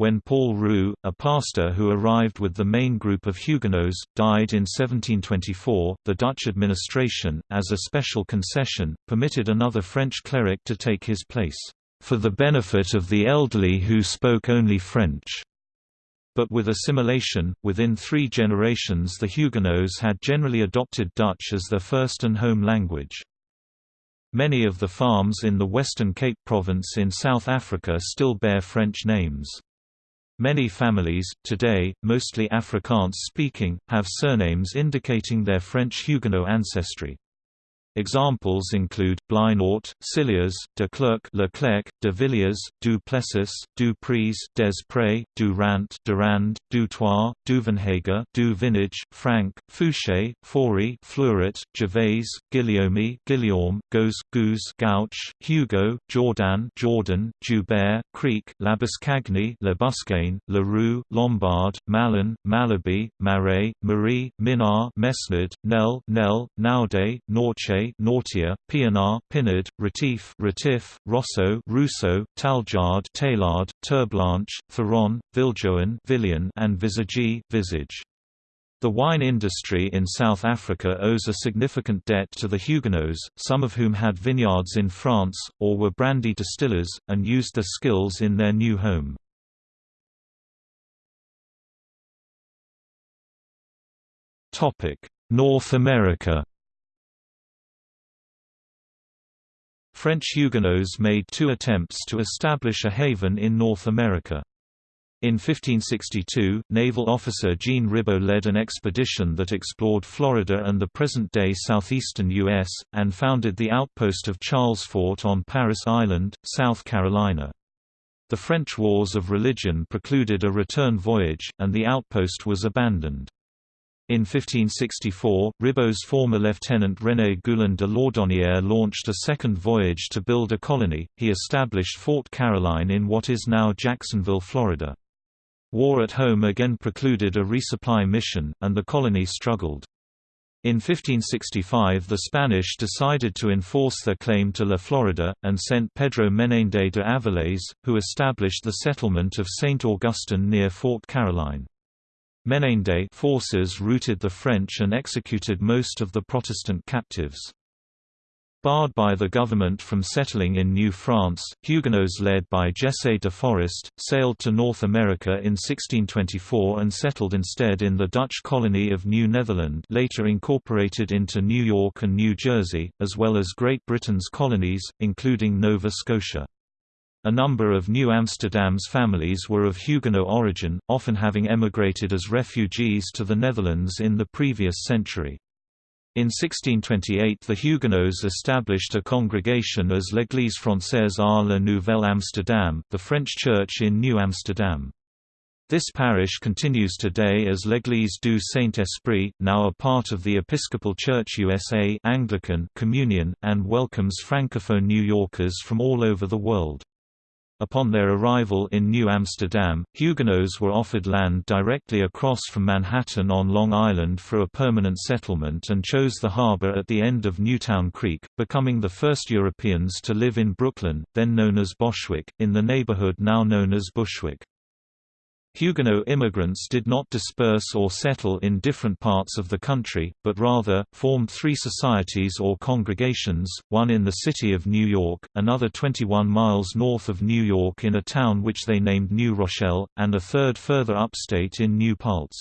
When Paul Roux, a pastor who arrived with the main group of Huguenots, died in 1724, the Dutch administration, as a special concession, permitted another French cleric to take his place, "...for the benefit of the elderly who spoke only French." But with assimilation, within three generations the Huguenots had generally adopted Dutch as their first and home language. Many of the farms in the Western Cape Province in South Africa still bear French names. Many families, today, mostly Afrikaans-speaking, have surnames indicating their French Huguenot ancestry. Examples include Blignaut, Cilliers, de Klerk, Leclerc, de Villiers, du Plessis, du Preez, des du Rant, Durand, du Toit, Duvenhage, du Vinage, Frank, Fouché, Fourie, Fleuret, Gervais, Guillaume, Guillaume, Goes, Goose, Gouch, Hugo, Jordan, Jordan, Joubert, Kriek, Labuschagne, Labuschagne, Leroux, Lombard, Malan, Malherbe, Marais, Marie, Minnaar, Mesnard, Nel, Nel, Naude, Nortjé, Nautia, Pienaar, Pinard, Retief, Retief, Rosso, Russo, Taljaard, Tailard, Terblanche, Theron, Viljoen, Villian, and Visage, Visage. The wine industry in South Africa owes a significant debt to the Huguenots, some of whom had vineyards in France, or were brandy distillers, and used their skills in their new home. North America French Huguenots made two attempts to establish a haven in North America. In 1562, naval officer Jean Ribaut led an expedition that explored Florida and the present-day southeastern U.S., and founded the outpost of Charles Fort on Parris Island, South Carolina. The French Wars of Religion precluded a return voyage, and the outpost was abandoned. In 1564, Ribaut's former lieutenant René Goulaine de Laudonnière launched a second voyage to build a colony. He established Fort Caroline in what is now Jacksonville, Florida. War at home again precluded a resupply mission, and the colony struggled. In 1565 the Spanish decided to enforce their claim to La Florida, and sent Pedro Menendez de Avilés, who established the settlement of St. Augustine near Fort Caroline. Menendez forces routed the French and executed most of the Protestant captives. Barred by the government from settling in New France, Huguenots led by Jesse de Forest, sailed to North America in 1624 and settled instead in the Dutch colony of New Netherland later incorporated into New York and New Jersey, as well as Great Britain's colonies, including Nova Scotia. A number of New Amsterdam's families were of Huguenot origin, often having emigrated as refugees to the Netherlands in the previous century. In 1628 the Huguenots established a congregation as l'Église française à la Nouvelle Amsterdam, the French church in New Amsterdam. This parish continues today as l'Église du Saint-Esprit, now a part of the Episcopal Church USA Anglican Communion, and welcomes Francophone New Yorkers from all over the world. Upon their arrival in New Amsterdam, Huguenots were offered land directly across from Manhattan on Long Island for a permanent settlement and chose the harbor at the end of Newtown Creek, becoming the first Europeans to live in Brooklyn, then known as Boswijck, in the neighborhood now known as Bushwick. Huguenot immigrants did not disperse or settle in different parts of the country, but rather, formed three societies or congregations, one in the city of New York, another 21 miles north of New York in a town which they named New Rochelle, and a third further upstate in New Paltz.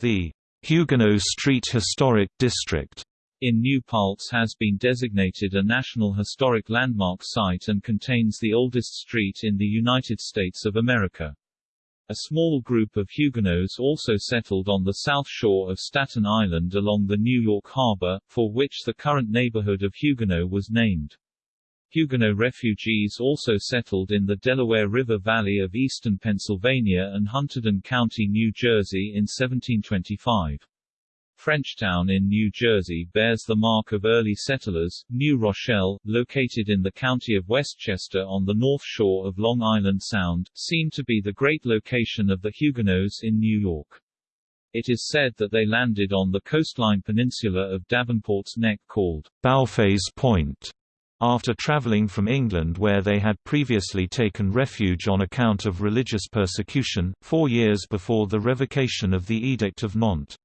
The Huguenot Street Historic District in New Paltz has been designated a National Historic Landmark Site and contains the oldest street in the United States of America. A small group of Huguenots also settled on the south shore of Staten Island along the New York Harbor, for which the current neighborhood of Huguenot was named. Huguenot refugees also settled in the Delaware River Valley of eastern Pennsylvania and Hunterdon County, New Jersey in 1725. Frenchtown in New Jersey bears the mark of early settlers. New Rochelle, located in the county of Westchester on the north shore of Long Island Sound, seemed to be the great location of the Huguenots in New York. It is said that they landed on the coastline peninsula of Davenport's Neck called Bauffet's Point after traveling from England where they had previously taken refuge on account of religious persecution, four years before the revocation of the Edict of Nantes.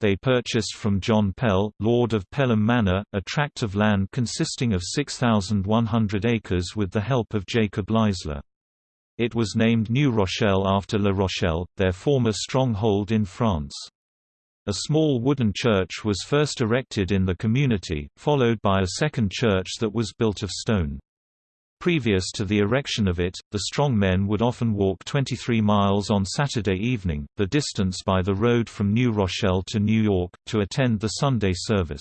They purchased from John Pell, Lord of Pelham Manor, a tract of land consisting of 6,100 acres with the help of Jacob Leisler. It was named New Rochelle after La Rochelle, their former stronghold in France. A small wooden church was first erected in the community, followed by a second church that was built of stone. Previous to the erection of it, the strong men would often walk 23 miles on Saturday evening, the distance by the road from New Rochelle to New York, to attend the Sunday service.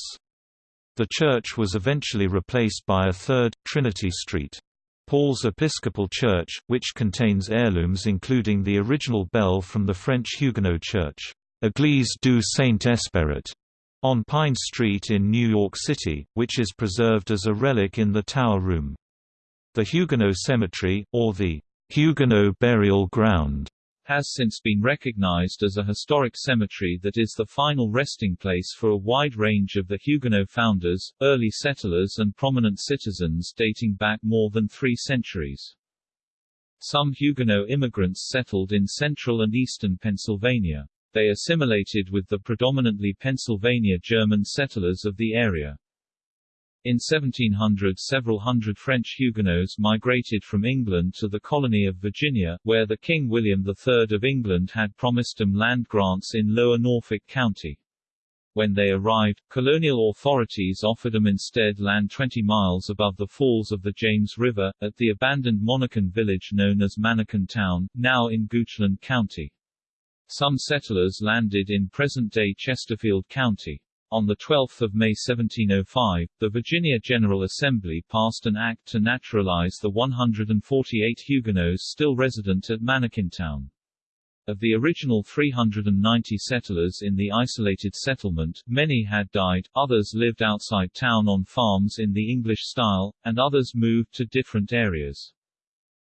The church was eventually replaced by a third, Trinity Street. Paul's Episcopal Church, which contains heirlooms including the original bell from the French Huguenot Church. Église du Saint-Esprit, on Pine Street in New York City, which is preserved as a relic in the Tower Room. The Huguenot Cemetery, or the Huguenot Burial Ground, has since been recognized as a historic cemetery that is the final resting place for a wide range of the Huguenot founders, early settlers and prominent citizens dating back more than three centuries. Some Huguenot immigrants settled in central and eastern Pennsylvania. They assimilated with the predominantly Pennsylvania German settlers of the area. In 1700 several hundred French Huguenots migrated from England to the colony of Virginia, where the King William III of England had promised them land grants in Lower Norfolk County. When they arrived, colonial authorities offered them instead land 20 miles above the falls of the James River, at the abandoned Monacan village known as Manakin Town, now in Goochland County. Some settlers landed in present-day Chesterfield County. On 12 May 1705, the Virginia General Assembly passed an act to naturalize the 148 Huguenots still resident at Manakintown. Of the original 390 settlers in the isolated settlement, many had died, others lived outside town on farms in the English style, and others moved to different areas.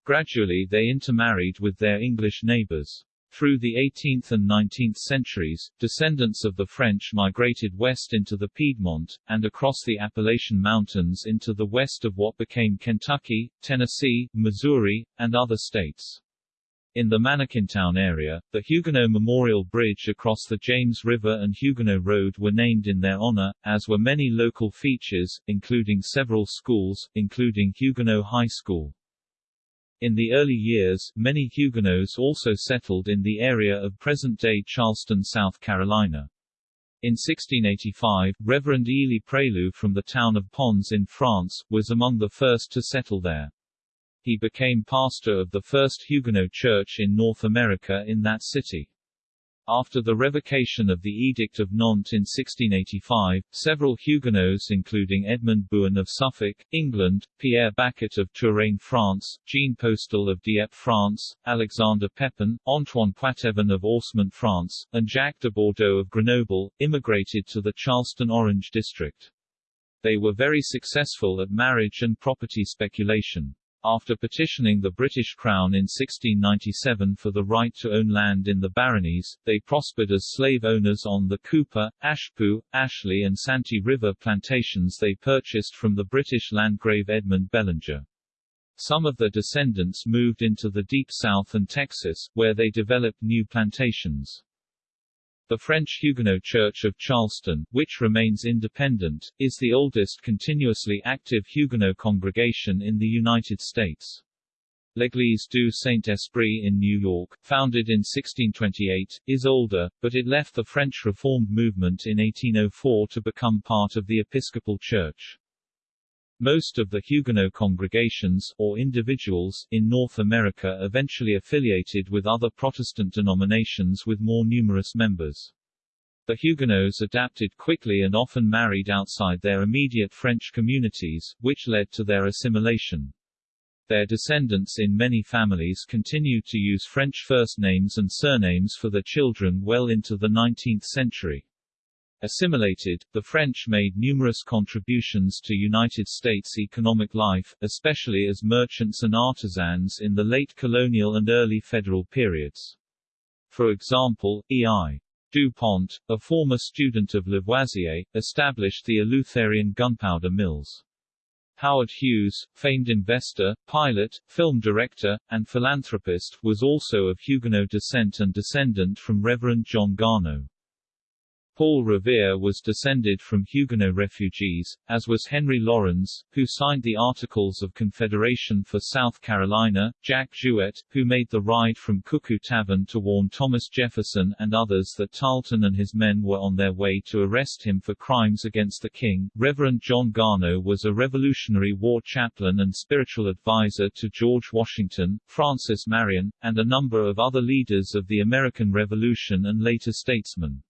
Gradually they intermarried with their English neighbors. Through the 18th and 19th centuries, descendants of the French migrated west into the Piedmont, and across the Appalachian Mountains into the west of what became Kentucky, Tennessee, Missouri, and other states. In the Manakintown area, the Huguenot Memorial Bridge across the James River and Huguenot Road were named in their honor, as were many local features, including several schools, including Huguenot High School. In the early years, many Huguenots also settled in the area of present-day Charleston, South Carolina. In 1685, Reverend Ely Prioleau from the town of Pons in France, was among the first to settle there. He became pastor of the first Huguenot church in North America in that city. After the revocation of the Edict of Nantes in 1685, several Huguenots including Edmund Bohun of Suffolk, England, Pierre Bacot of Touraine France, Jean Postel of Dieppe France, Alexander Pepin, Antoine Poitevin of Orsemont France, and Jacques de Bordeaux of Grenoble, immigrated to the Charleston Orange district. They were very successful at marriage and property speculation. After petitioning the British Crown in 1697 for the right to own land in the baronies, they prospered as slave owners on the Cooper, Ashepoo, Ashley and Santee River plantations they purchased from the British Landgrave Edmund Bellinger. Some of their descendants moved into the Deep South and Texas, where they developed new plantations. The French Huguenot Church of Charleston, which remains independent, is the oldest continuously active Huguenot congregation in the United States. L'Église du Saint-Esprit in New York, founded in 1628, is older, but it left the French Reformed movement in 1804 to become part of the Episcopal Church. Most of the Huguenot congregations, or individuals, in North America eventually affiliated with other Protestant denominations with more numerous members. The Huguenots adapted quickly and often married outside their immediate French communities, which led to their assimilation. Their descendants in many families continued to use French first names and surnames for their children well into the 19th century. Assimilated, the French made numerous contributions to United States economic life, especially as merchants and artisans in the late colonial and early federal periods. For example, E.I. DuPont, a former student of Lavoisier, established the Eleutherian gunpowder mills. Howard Hughes, famed investor, pilot, film director, and philanthropist, was also of Huguenot descent and descendant from Reverend John Gano. Paul Revere was descended from Huguenot refugees, as was Henry Laurens, who signed the Articles of Confederation for South Carolina, Jack Jouett, who made the ride from Cuckoo Tavern to warn Thomas Jefferson and others that Tarleton and his men were on their way to arrest him for crimes against the king. Reverend John Gano was a Revolutionary War chaplain and spiritual advisor to George Washington, Francis Marion, and a number of other leaders of the American Revolution and later statesmen.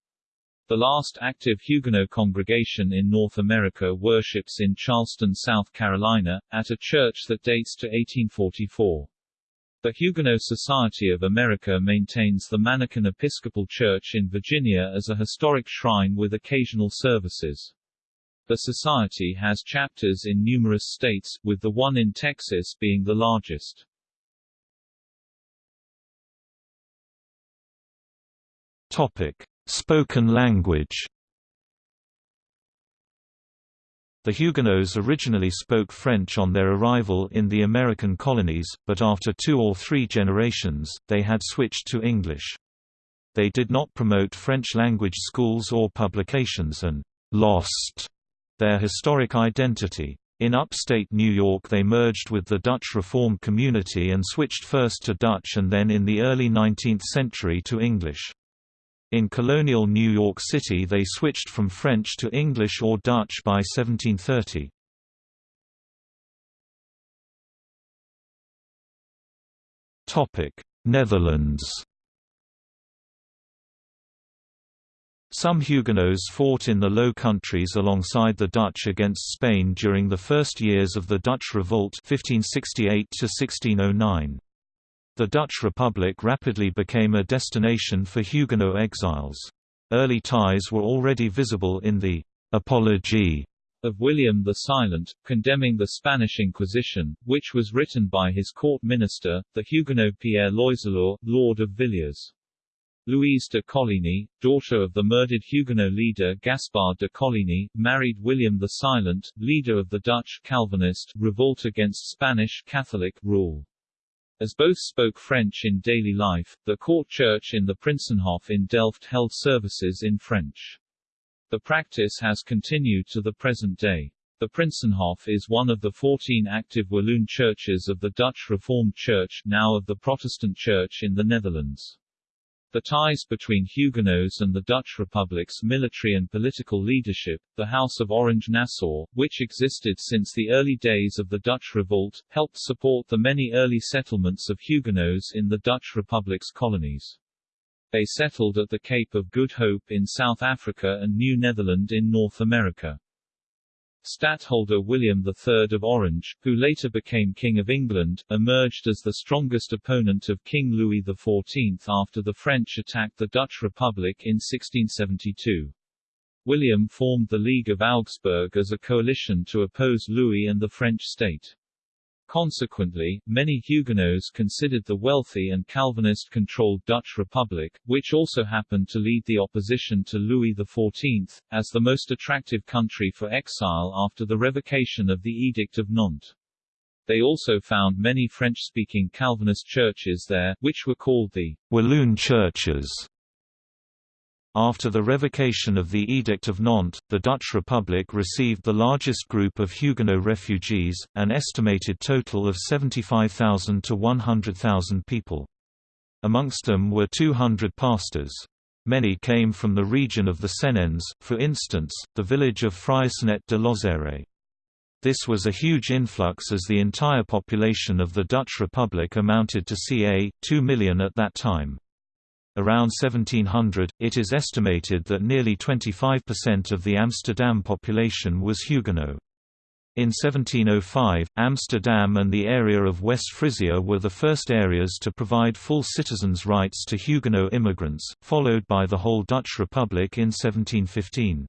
The last active Huguenot congregation in North America worships in Charleston, South Carolina, at a church that dates to 1844. The Huguenot Society of America maintains the Manakin Episcopal Church in Virginia as a historic shrine with occasional services. The society has chapters in numerous states, with the one in Texas being the largest. Topic: Spoken language The Huguenots originally spoke French on their arrival in the American colonies, but after two or three generations, they had switched to English. They did not promote French-language schools or publications and «lost» their historic identity. In upstate New York they merged with the Dutch Reformed community and switched first to Dutch and then in the early 19th century to English. In colonial New York City they switched from French to English or Dutch by 1730. Netherlands Some Huguenots fought in the Low Countries alongside the Dutch against Spain during the first years of the Dutch Revolt 1568 -1609. The Dutch Republic rapidly became a destination for Huguenot exiles. Early ties were already visible in the «Apologie» of William the Silent, condemning the Spanish Inquisition, which was written by his court minister, the Huguenot Pierre Loiseleur, Lord of Villiers. Louise de Coligny, daughter of the murdered Huguenot leader Gaspard de Coligny, married William the Silent, leader of the Dutch Calvinist revolt against Spanish Catholic rule. As both spoke French in daily life, the court church in the Prinsenhof in Delft held services in French. The practice has continued to the present day. The Prinsenhof is one of the 14 active Walloon churches of the Dutch Reformed Church, now of the Protestant Church in the Netherlands. The ties between Huguenots and the Dutch Republic's military and political leadership, the House of Orange-Nassau, which existed since the early days of the Dutch Revolt, helped support the many early settlements of Huguenots in the Dutch Republic's colonies. They settled at the Cape of Good Hope in South Africa and New Netherland in North America. Stadtholder William III of Orange, who later became King of England, emerged as the strongest opponent of King Louis XIV after the French attacked the Dutch Republic in 1672. William formed the League of Augsburg as a coalition to oppose Louis and the French state. Consequently, many Huguenots considered the wealthy and Calvinist-controlled Dutch Republic, which also happened to lead the opposition to Louis XIV, as the most attractive country for exile after the revocation of the Edict of Nantes. They also found many French-speaking Calvinist churches there, which were called the Walloon churches. After the revocation of the Edict of Nantes, the Dutch Republic received the largest group of Huguenot refugees, an estimated total of 75,000 to 100,000 people. Amongst them were 200 pastors. Many came from the region of the Cévennes, for instance, the village of Fraissinet-de-Lozère. This was a huge influx as the entire population of the Dutch Republic amounted to ca. 2 million at that time. Around 1700, it is estimated that nearly 25% of the Amsterdam population was Huguenot. In 1705, Amsterdam and the area of West Frisia were the first areas to provide full citizens' rights to Huguenot immigrants, followed by the whole Dutch Republic in 1715.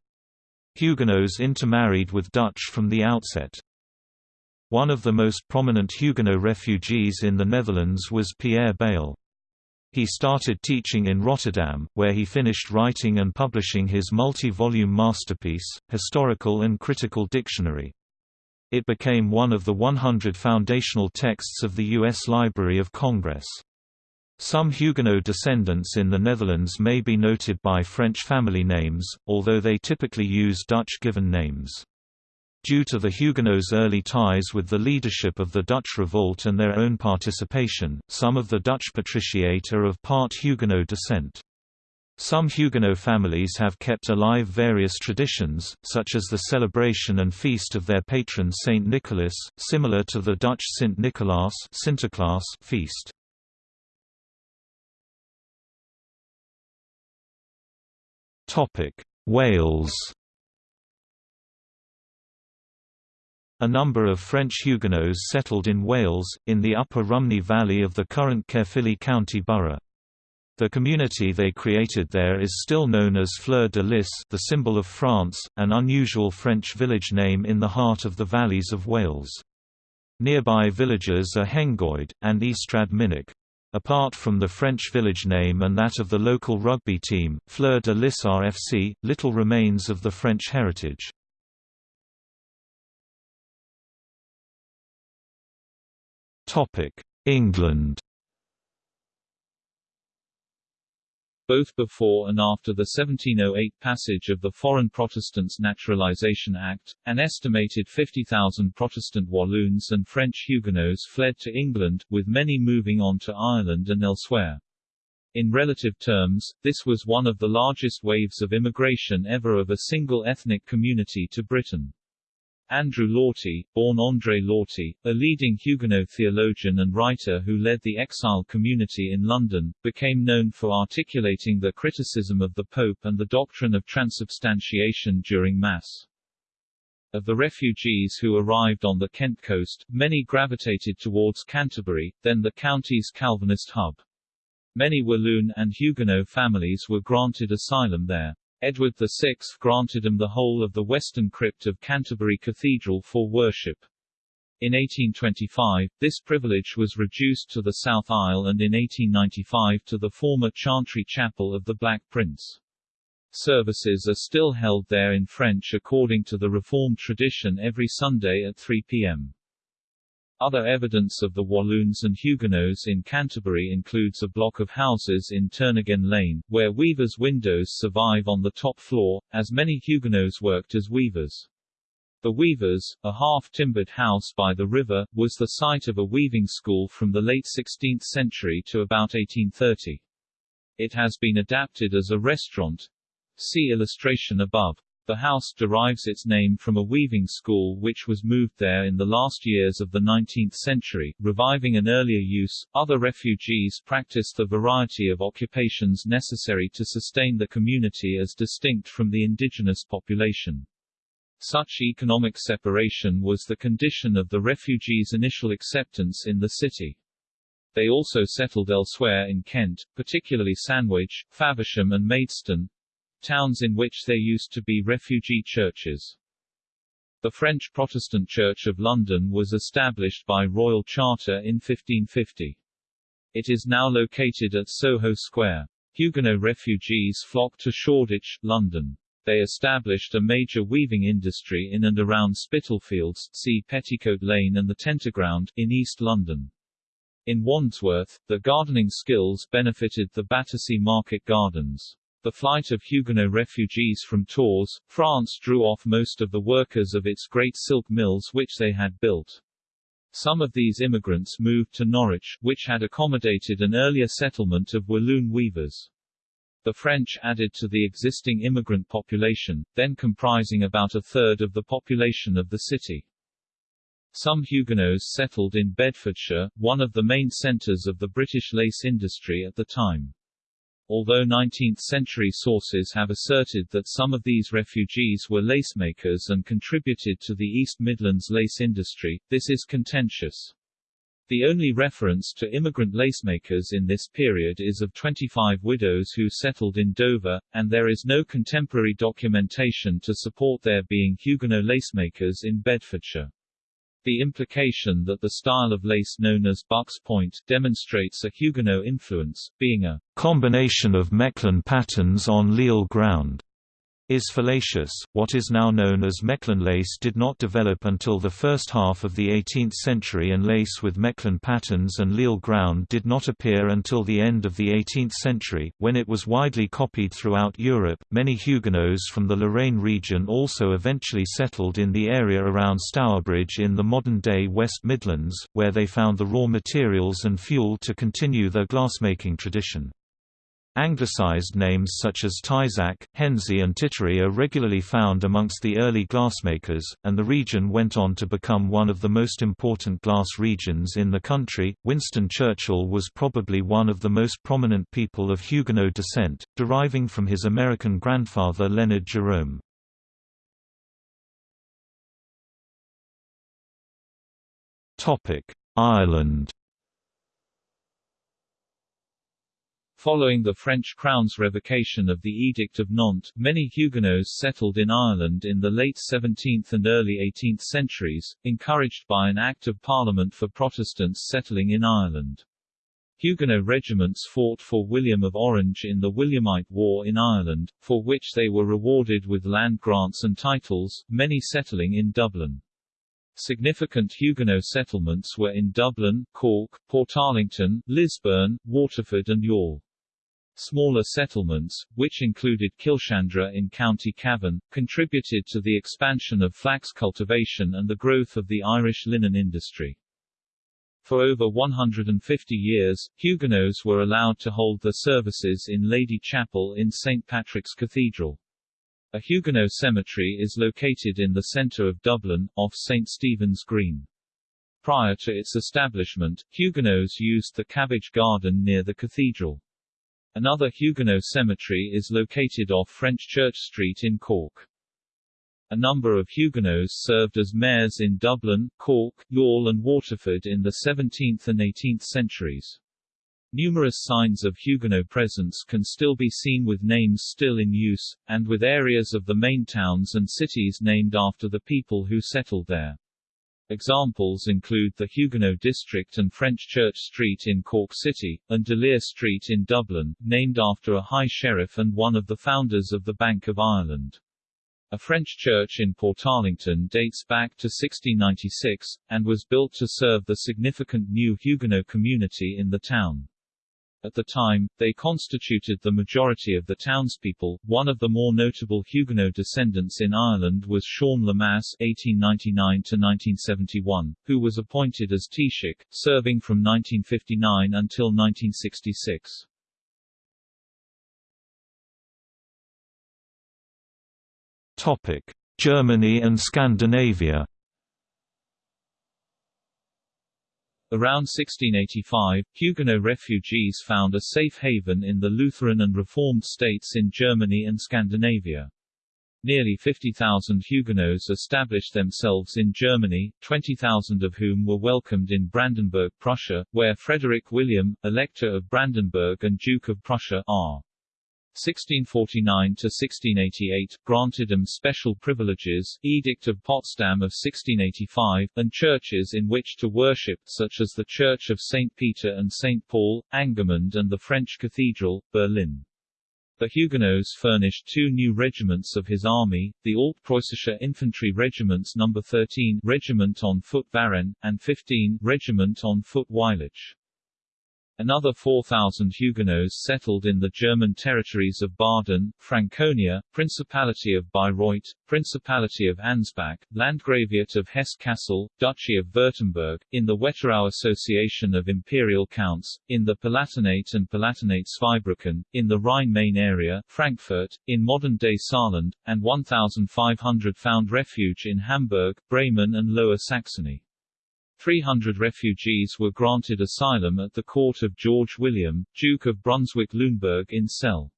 Huguenots intermarried with Dutch from the outset. One of the most prominent Huguenot refugees in the Netherlands was Pierre Bayle. He started teaching in Rotterdam, where he finished writing and publishing his multi-volume masterpiece, Historical and Critical Dictionary. It became one of the 100 foundational texts of the U.S. Library of Congress. Some Huguenot descendants in the Netherlands may be noted by French family names, although they typically use Dutch given names. Due to the Huguenots' early ties with the leadership of the Dutch Revolt and their own participation, some of the Dutch patriciate are of part Huguenot descent. Some Huguenot families have kept alive various traditions, such as the celebration and feast of their patron Saint Nicholas, similar to the Dutch Nicolaas Sinterklaas feast. Wales A number of French Huguenots settled in Wales, in the upper Rhymney Valley of the current Caerphilly County Borough. The community they created there is still known as Fleur de Lys the symbol of France, an unusual French village name in the heart of the valleys of Wales. Nearby villages are Hengoed, and Ystrad Mynach. Apart from the French village name and that of the local rugby team, Fleur de Lys RFC, little remains of the French heritage. England both before and after the 1708 passage of the Foreign Protestants Naturalization Act, an estimated 50,000 Protestant Walloons and French Huguenots fled to England, with many moving on to Ireland and elsewhere. In relative terms, this was one of the largest waves of immigration ever of a single ethnic community to Britain. Andrew Lortie, born André Lortie, a leading Huguenot theologian and writer who led the exile community in London, became known for articulating the criticism of the Pope and the doctrine of transubstantiation during Mass. Of the refugees who arrived on the Kent coast, many gravitated towards Canterbury, then the county's Calvinist hub. Many Walloon and Huguenot families were granted asylum there. Edward VI granted them the whole of the western crypt of Canterbury Cathedral for worship. In 1825, this privilege was reduced to the South Aisle and in 1895 to the former Chantry Chapel of the Black Prince. Services are still held there in French according to the Reformed tradition every Sunday at 3 p.m. Other evidence of the Walloons and Huguenots in Canterbury includes a block of houses in Turnagain Lane, where weavers' windows survive on the top floor, as many Huguenots worked as weavers. The Weavers, a half-timbered house by the river, was the site of a weaving school from the late 16th century to about 1830. It has been adapted as a restaurant. See illustration above. The house derives its name from a weaving school which was moved there in the last years of the 19th century, reviving an earlier use. Other refugees practiced the variety of occupations necessary to sustain the community as distinct from the indigenous population. Such economic separation was the condition of the refugees' initial acceptance in the city. They also settled elsewhere in Kent, particularly Sandwich, Faversham and Maidstone, towns in which there used to be refugee churches. The French Protestant Church of London was established by royal charter in 1550. It is now located at Soho Square. Huguenot refugees flocked to Shoreditch, London. They established a major weaving industry in and around Spitalfields see Petticoat Lane and the Tenterground, in East London. In Wandsworth, the gardening skills benefited the Battersea Market Gardens. The flight of Huguenot refugees from Tours, France drew off most of the workers of its great silk mills which they had built. Some of these immigrants moved to Norwich, which had accommodated an earlier settlement of Walloon weavers. The French added to the existing immigrant population, then comprising about a third of the population of the city. Some Huguenots settled in Bedfordshire, one of the main centres of the British lace industry at the time. Although 19th-century sources have asserted that some of these refugees were lacemakers and contributed to the East Midlands lace industry, this is contentious. The only reference to immigrant lacemakers in this period is of 25 widows who settled in Dover, and there is no contemporary documentation to support there being Huguenot lacemakers in Bedfordshire. The implication that the style of lace known as Buck's Point demonstrates a Huguenot influence, being a combination of Mechlin patterns on Lisle ground is fallacious. What is now known as Mechlin lace did not develop until the first half of the 18th century, and lace with Mechlin patterns and Lisle ground did not appear until the end of the 18th century, when it was widely copied throughout Europe. Many Huguenots from the Lorraine region also eventually settled in the area around Stourbridge in the modern day West Midlands, where they found the raw materials and fuel to continue their glassmaking tradition. Anglicized names such as Tyzack, Henzey and Tittery are regularly found amongst the early glassmakers, and the region went on to become one of the most important glass regions in the country. Winston Churchill was probably one of the most prominent people of Huguenot descent, deriving from his American grandfather Leonard Jerome. Ireland Following the French crown's revocation of the Edict of Nantes, many Huguenots settled in Ireland in the late 17th and early 18th centuries, encouraged by an Act of Parliament for Protestants settling in Ireland. Huguenot regiments fought for William of Orange in the Williamite War in Ireland, for which they were rewarded with land grants and titles, many settling in Dublin. Significant Huguenot settlements were in Dublin, Cork, Portarlington, Lisburn, Waterford and Youghal. Smaller settlements, which included Killeshandra in County Cavan, contributed to the expansion of flax cultivation and the growth of the Irish linen industry. For over 150 years, Huguenots were allowed to hold their services in Lady Chapel in St. Patrick's Cathedral. A Huguenot cemetery is located in the centre of Dublin, off St. Stephen's Green. Prior to its establishment, Huguenots used the cabbage garden near the cathedral. Another Huguenot cemetery is located off French Church Street in Cork. A number of Huguenots served as mayors in Dublin, Cork, Youghal and Waterford in the 17th and 18th centuries. Numerous signs of Huguenot presence can still be seen with names still in use, and with areas of the main towns and cities named after the people who settled there. Examples include the Huguenot District and French Church Street in Cork City, and De Street in Dublin, named after a High Sheriff and one of the founders of the Bank of Ireland. A French church in Portarlington dates back to 1696, and was built to serve the significant new Huguenot community in the town. At the time, they constituted the majority of the townspeople. One of the more notable Huguenot descendants in Ireland was Sean Lemass (1899–1971), who was appointed as Taoiseach, serving from 1959 until 1966. Topic: Germany and Scandinavia. Around 1685, Huguenot refugees found a safe haven in the Lutheran and Reformed states in Germany and Scandinavia. Nearly 50,000 Huguenots established themselves in Germany, 20,000 of whom were welcomed in Brandenburg, Prussia, where Frederick William, Elector of Brandenburg and Duke of Prussia, are. 1649–1688, granted them special privileges, Edict of Potsdam of 1685, and churches in which to worship, such as the Church of St. Peter and St. Paul, Angermund and the French Cathedral, Berlin. The Huguenots furnished two new regiments of his army, the Alt-Preußische Infantry Regiments No. 13 Regiment on foot Varenne, and 15 Regiment on foot Wylich. Another 4,000 Huguenots settled in the German territories of Baden, Franconia, Principality of Bayreuth, Principality of Ansbach, Landgraviate of Hesse-Kassel, Duchy of Württemberg, in the Wetterau Association of Imperial Counts, in the Palatinate and Palatinate Zweibrücken, in the Rhine-Main area, Frankfurt, in modern-day Saarland, and 1,500 found refuge in Hamburg, Bremen and Lower Saxony. 300 refugees were granted asylum at the court of George William, Duke of Brunswick-Luneburg in Celle.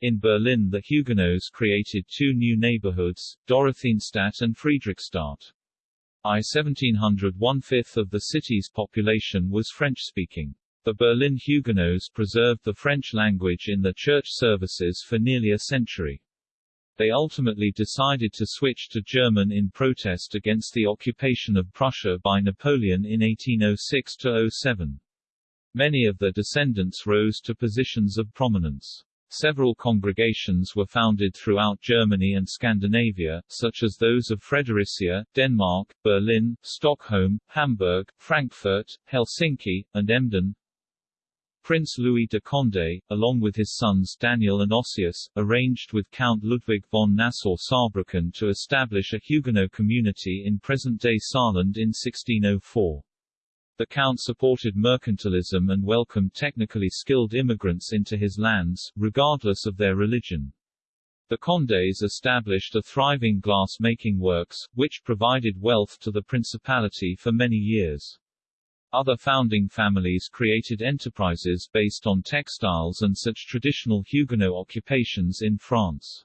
In Berlin the Huguenots created two new neighborhoods, Dorotheenstadt and Friedrichstadt. I 1700 one-fifth of the city's population was French-speaking. The Berlin Huguenots preserved the French language in their church services for nearly a century. They ultimately decided to switch to German in protest against the occupation of Prussia by Napoleon in 1806–07. Many of their descendants rose to positions of prominence. Several congregations were founded throughout Germany and Scandinavia, such as those of Fredericia, Denmark, Berlin, Stockholm, Hamburg, Frankfurt, Helsinki, and Emden. Prince Louis de Condé, along with his sons Daniel and Ossius, arranged with Count Ludwig von Nassau-Saarbrücken to establish a Huguenot community in present-day Saarland in 1604. The Count supported mercantilism and welcomed technically skilled immigrants into his lands, regardless of their religion. The Condés established a thriving glass-making works, which provided wealth to the principality for many years. Other founding families created enterprises based on textiles and such traditional Huguenot occupations in France.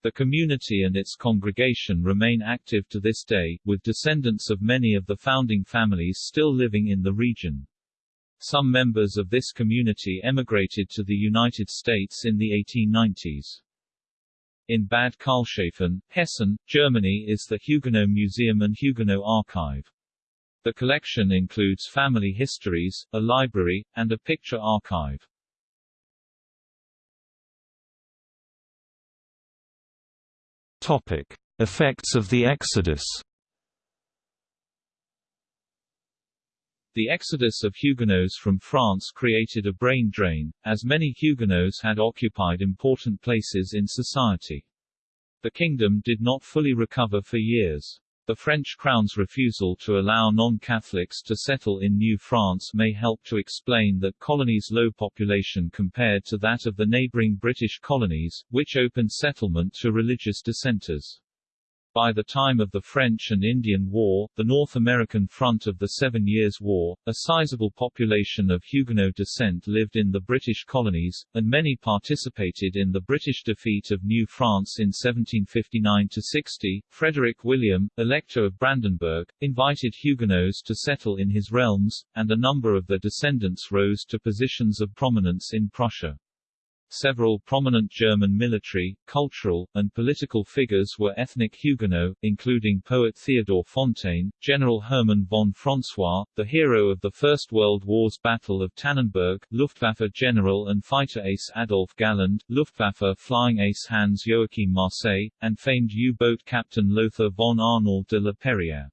The community and its congregation remain active to this day, with descendants of many of the founding families still living in the region. Some members of this community emigrated to the United States in the 1890s. In Bad Karlshafen, Hessen, Germany is the Huguenot Museum and Huguenot Archive. The collection includes family histories, a library, and a picture archive. Topic: Effects of the Exodus. The exodus of Huguenots from France created a brain drain, as many Huguenots had occupied important places in society. The kingdom did not fully recover for years. The French crown's refusal to allow non-Catholics to settle in New France may help to explain that colony's low population compared to that of the neighboring British colonies, which opened settlement to religious dissenters. By the time of the French and Indian War, the North American front of the Seven Years' War, a sizable population of Huguenot descent lived in the British colonies, and many participated in the British defeat of New France in 1759–60. Frederick William, Elector of Brandenburg, invited Huguenots to settle in his realms, and a number of their descendants rose to positions of prominence in Prussia. Several prominent German military, cultural, and political figures were ethnic Huguenot, including poet Theodor Fontane, General Hermann von François, the hero of the First World War's Battle of Tannenberg, Luftwaffe general and fighter ace Adolf Galland, Luftwaffe flying ace Hans Joachim Marseille, and famed U-boat captain Lothar von Arnauld de la Perière.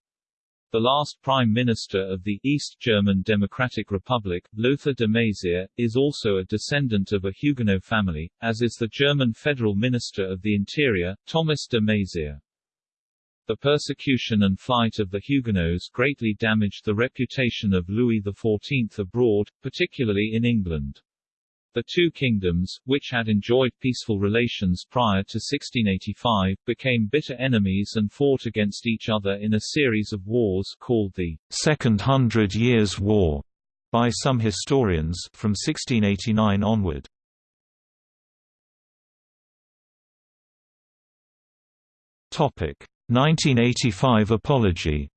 The last Prime Minister of the East German Democratic Republic, Lothar de Maizière, is also a descendant of a Huguenot family, as is the German Federal Minister of the Interior, Thomas de Maizière. The persecution and flight of the Huguenots greatly damaged the reputation of Louis XIV abroad, particularly in England. The two kingdoms, which had enjoyed peaceful relations prior to 1685, became bitter enemies and fought against each other in a series of wars called the Second Hundred Years' War by some historians from 1689 onward. Topic: 1985 apology.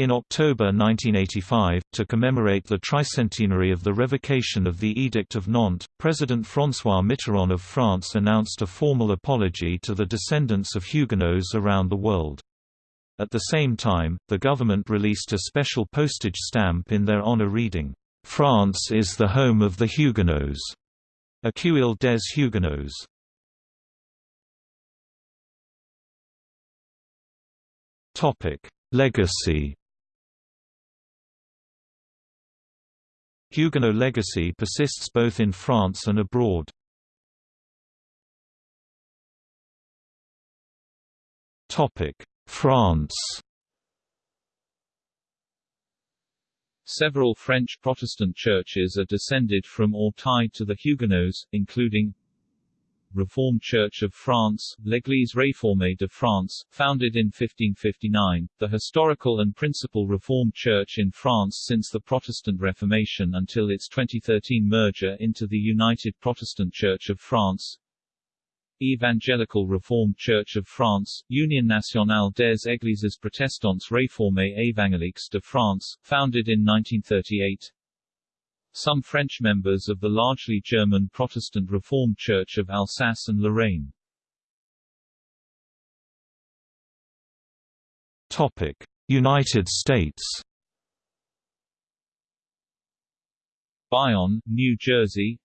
In October 1985, to commemorate the tricentenary of the revocation of the Edict of Nantes, President François Mitterrand of France announced a formal apology to the descendants of Huguenots around the world. At the same time, the government released a special postage stamp in their honor reading, "'France is the home of the Huguenots' Accueil des Huguenots. Legacy Huguenot legacy persists both in France and abroad. France Several French Protestant churches are descended from or tied to the Huguenots, including Reformed Church of France, L'Église réformée de France, founded in 1559, the historical and principal Reformed Church in France since the Protestant Reformation until its 2013 merger into the United Protestant Church of France, Evangelical Reformed Church of France, Union Nationale des Églises Protestantes Réformées Évangéliques de France, founded in 1938. Some French members of the largely German Protestant Reformed Church of Alsace and Lorraine. Topic: United States. Bayonne, New Jersey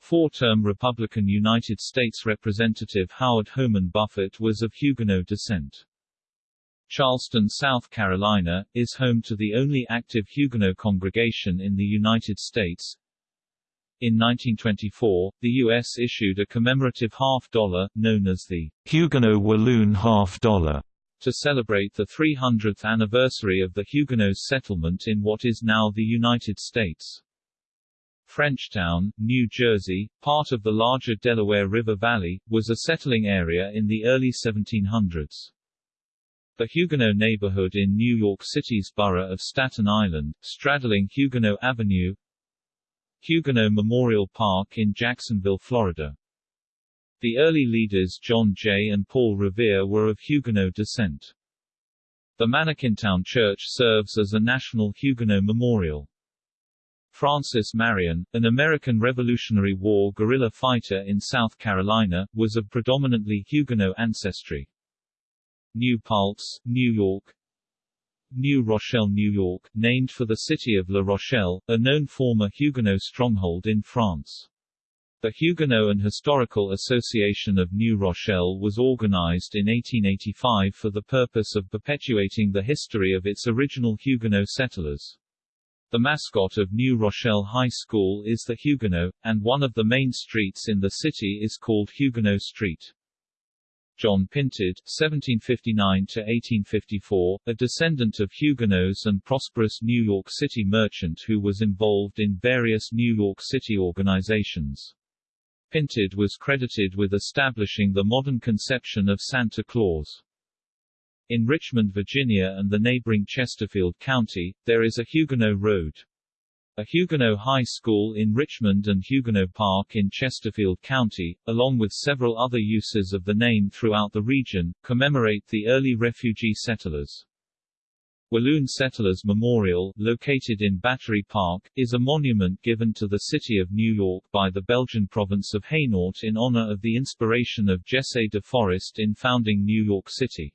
Four-term Republican United States Representative Howard Homan Buffett was of Huguenot descent. Charleston, South Carolina, is home to the only active Huguenot congregation in the United States. In 1924, the U.S. issued a commemorative half-dollar, known as the Huguenot Walloon half-dollar, to celebrate the 300th anniversary of the Huguenots' settlement in what is now the United States. Frenchtown, New Jersey, part of the larger Delaware River Valley, was a settling area in the early 1700s. The Huguenot neighborhood in New York City's borough of Staten Island, straddling Huguenot Avenue Huguenot Memorial Park in Jacksonville, Florida. The early leaders John Jay and Paul Revere were of Huguenot descent. The Manakintown Church serves as a national Huguenot memorial. Francis Marion, an American Revolutionary War guerrilla fighter in South Carolina, was of predominantly Huguenot ancestry. New Paltz, New York New Rochelle, New York, named for the city of La Rochelle, a known former Huguenot stronghold in France. The Huguenot and Historical Association of New Rochelle was organized in 1885 for the purpose of perpetuating the history of its original Huguenot settlers. The mascot of New Rochelle High School is the Huguenot, and one of the main streets in the city is called Huguenot Street. John Pintard (1759–1854), a descendant of Huguenots and prosperous New York City merchant who was involved in various New York City organizations. Pintard was credited with establishing the modern conception of Santa Claus. In Richmond, Virginia and the neighboring Chesterfield County, there is a Huguenot Road. A Huguenot High School in Richmond and Huguenot Park in Chesterfield County, along with several other uses of the name throughout the region, commemorate the early refugee settlers. Walloon Settlers Memorial, located in Battery Park, is a monument given to the city of New York by the Belgian province of Hainaut in honor of the inspiration of Jesse de Forest in founding New York City.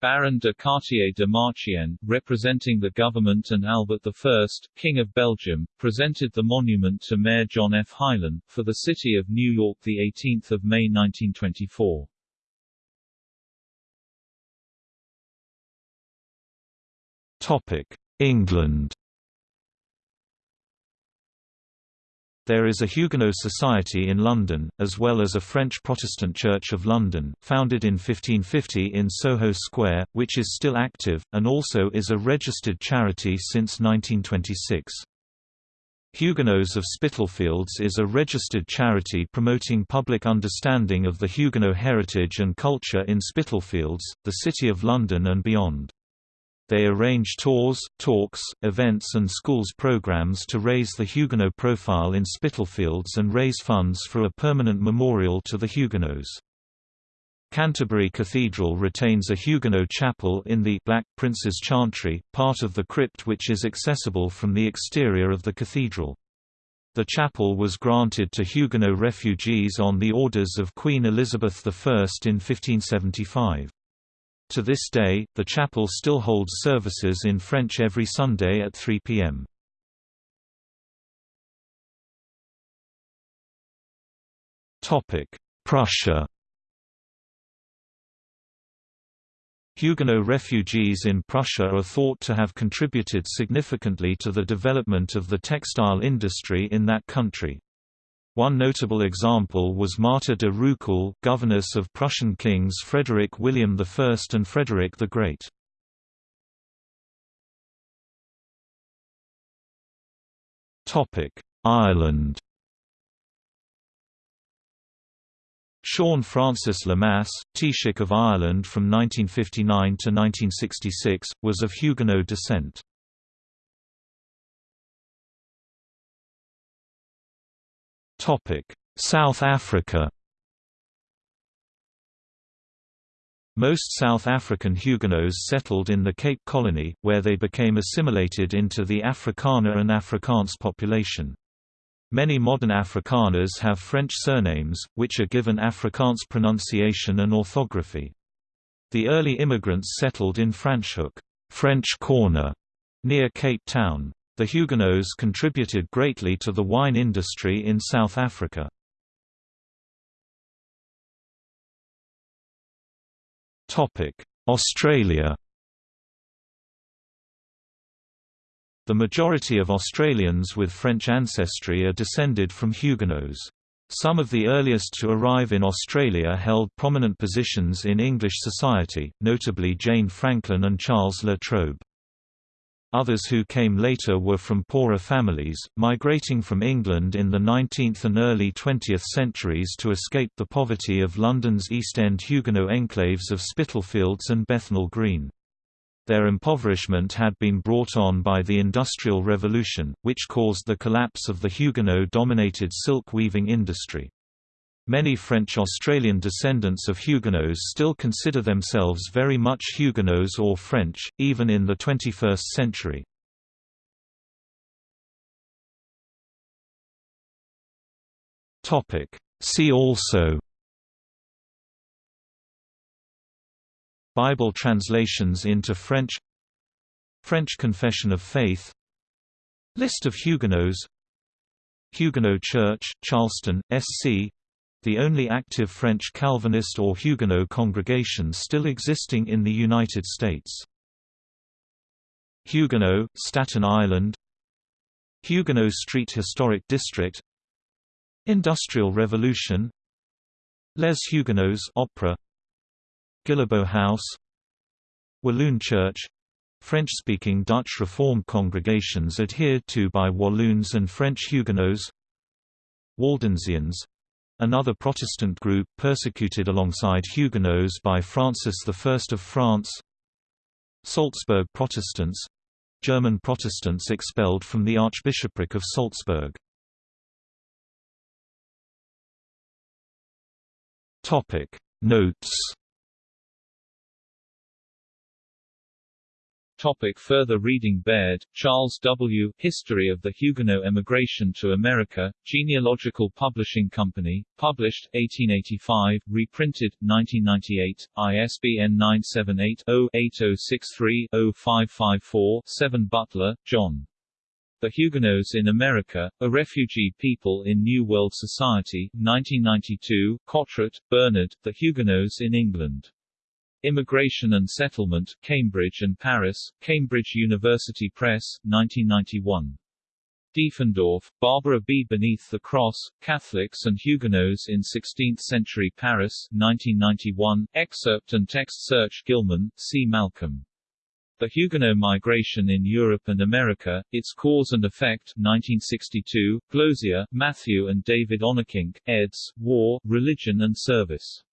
Baron de Cartier de Marchienne, representing the government and Albert I, King of Belgium, presented the monument to Mayor John F. Hylan, for the city of New York 18 May 1924. England There is a Huguenot society in London, as well as a French Protestant Church of London, founded in 1550 in Soho Square, which is still active, and also is a registered charity since 1926. Huguenots of Spitalfields is a registered charity promoting public understanding of the Huguenot heritage and culture in Spitalfields, the City of London and beyond. They arrange tours, talks, events and schools programs to raise the Huguenot profile in Spitalfields and raise funds for a permanent memorial to the Huguenots. Canterbury Cathedral retains a Huguenot chapel in the Black Prince's Chantry, part of the crypt which is accessible from the exterior of the cathedral. The chapel was granted to Huguenot refugees on the orders of Queen Elizabeth I in 1575. To this day, the chapel still holds services in French every Sunday at 3 p.m. Prussia Huguenot refugees in Prussia are thought to have contributed significantly to the development of the textile industry in that country. One notable example was Martha de Roucoulle, governess of Prussian kings Frederick William I and Frederick the Great. Ireland Sean Francis Lemass, Taoiseach of Ireland from 1959 to 1966, was of Huguenot descent. South Africa Most South African Huguenots settled in the Cape Colony, where they became assimilated into the Afrikaner and Afrikaans population. Many modern Afrikaners have French surnames, which are given Afrikaans pronunciation and orthography. The early immigrants settled in Franschhoek French Corner, near Cape Town. The Huguenots contributed greatly to the wine industry in South Africa. Australia The majority of Australians with French ancestry are descended from Huguenots. Some of the earliest to arrive in Australia held prominent positions in English society, notably Jane Franklin and Charles La Trobe. Others who came later were from poorer families, migrating from England in the 19th and early 20th centuries to escape the poverty of London's East End Huguenot enclaves of Spitalfields and Bethnal Green. Their impoverishment had been brought on by the Industrial Revolution, which caused the collapse of the Huguenot-dominated silk weaving industry. Many French-Australian descendants of Huguenots still consider themselves very much Huguenots or French, even in the 21st century. See also Bible translations into French French Confession of Faith List of Huguenots Huguenot Church, Charleston, SC the only active French Calvinist or Huguenot congregation still existing in the United States. Huguenot, Staten Island. Huguenot Street Historic District. Industrial Revolution. Les Huguenots Opera. Guillebeau House. Walloon Church. French-speaking Dutch Reformed congregations adhered to by Walloons and French Huguenots. Waldensians another Protestant group persecuted alongside Huguenots by Francis I of France. Salzburg Protestants. German Protestants expelled from the Archbishopric of Salzburg. Notes Topic further reading Baird, Charles W., History of the Huguenot Emigration to America, Genealogical Publishing Company, published, 1885, reprinted, 1998, ISBN 978-0-8063-0554-7 Butler, John. The Huguenots in America, A Refugee People in New World Society, 1992, Cottret, Bernard, The Huguenots in England. Immigration and Settlement, Cambridge and Paris, Cambridge University Press, 1991. Diefendorf, Barbara B. Beneath the Cross, Catholics and Huguenots in Sixteenth-Century Paris, 1991, excerpt and text search Gilman, C. Malcolm. The Huguenot Migration in Europe and America, Its Cause and Effect 1962, Glozier, Matthew and David Onnekink, eds. War, Religion and Service.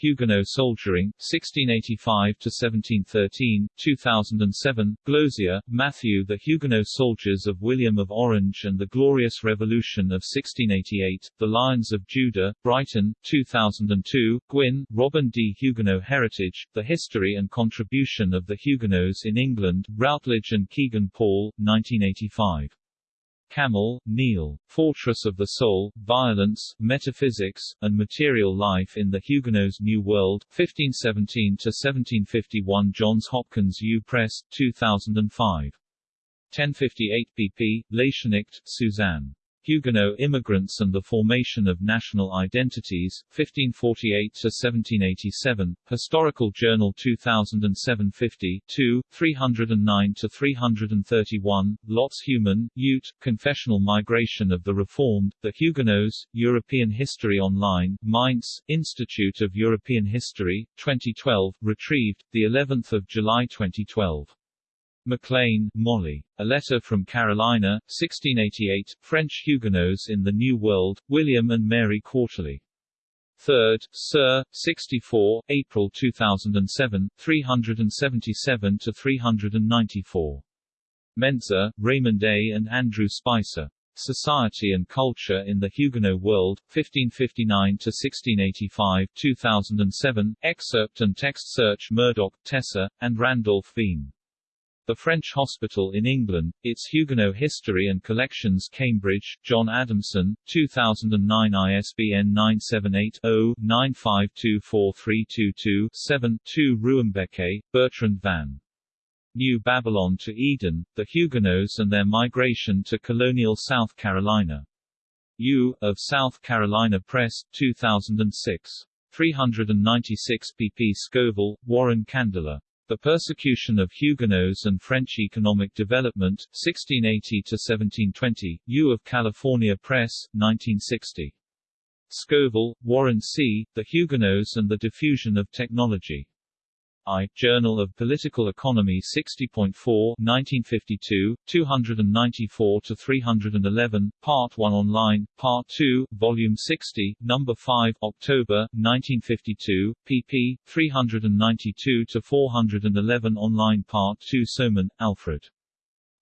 Huguenot Soldiering, 1685–1713, 2007, Glozier, Matthew The Huguenot Soldiers of William of Orange and the Glorious Revolution of 1688, The Lions of Judah, Brighton, 2002, Gwynne, Robin D. Huguenot Heritage, The History and Contribution of the Huguenots in England, Routledge and Kegan Paul, 1985. Kamil, Neil. Fortress of the Soul, Violence, Metaphysics, and Material Life in the Huguenots' New World, 1517–1751 Johns Hopkins U. Press, 2005. 1058 pp. Lachenicht, Suzanne. Huguenot immigrants and the formation of national identities, 1548–1787, Historical Journal 2007 50 2, 309–331, Lotz-Heumann, Ute, Confessional Migration of the Reformed, The Huguenots, European History Online, Mainz, Institute of European History, 2012, retrieved, 11 July 2012. MacLean, Molly. A Letter from Carolina, 1688, French Huguenots in the New World, William and Mary Quarterly. 3rd, Sir, 64, April 2007, 377 to 394. Mentzer, Raymond A. and Andrew Spicer. Society and Culture in the Huguenot World, 1559–1685 2007, excerpt and text search Murdoch, Tessa, and Randolph Bean. The French Hospital in England, Its Huguenot History and Collections Cambridge, John Adamson, 2009 ISBN 978-0-9524322-7 2 Ruymbeke, Bertrand van. New Babylon to Eden, The Huguenots and Their Migration to Colonial South Carolina. U. of South Carolina Press, 2006. 396 pp. Scoville, Warren Candler. The Persecution of Huguenots and French Economic Development, 1680–1720, U of California Press, 1960. Scoville, Warren C., The Huguenots and the Diffusion of Technology. I, Journal of Political Economy 60.4 1952, 294–311, Part 1 online, Part 2, Volume 60, Number 5, October, 1952, pp. 392–411 online Part 2 Soman, Alfred.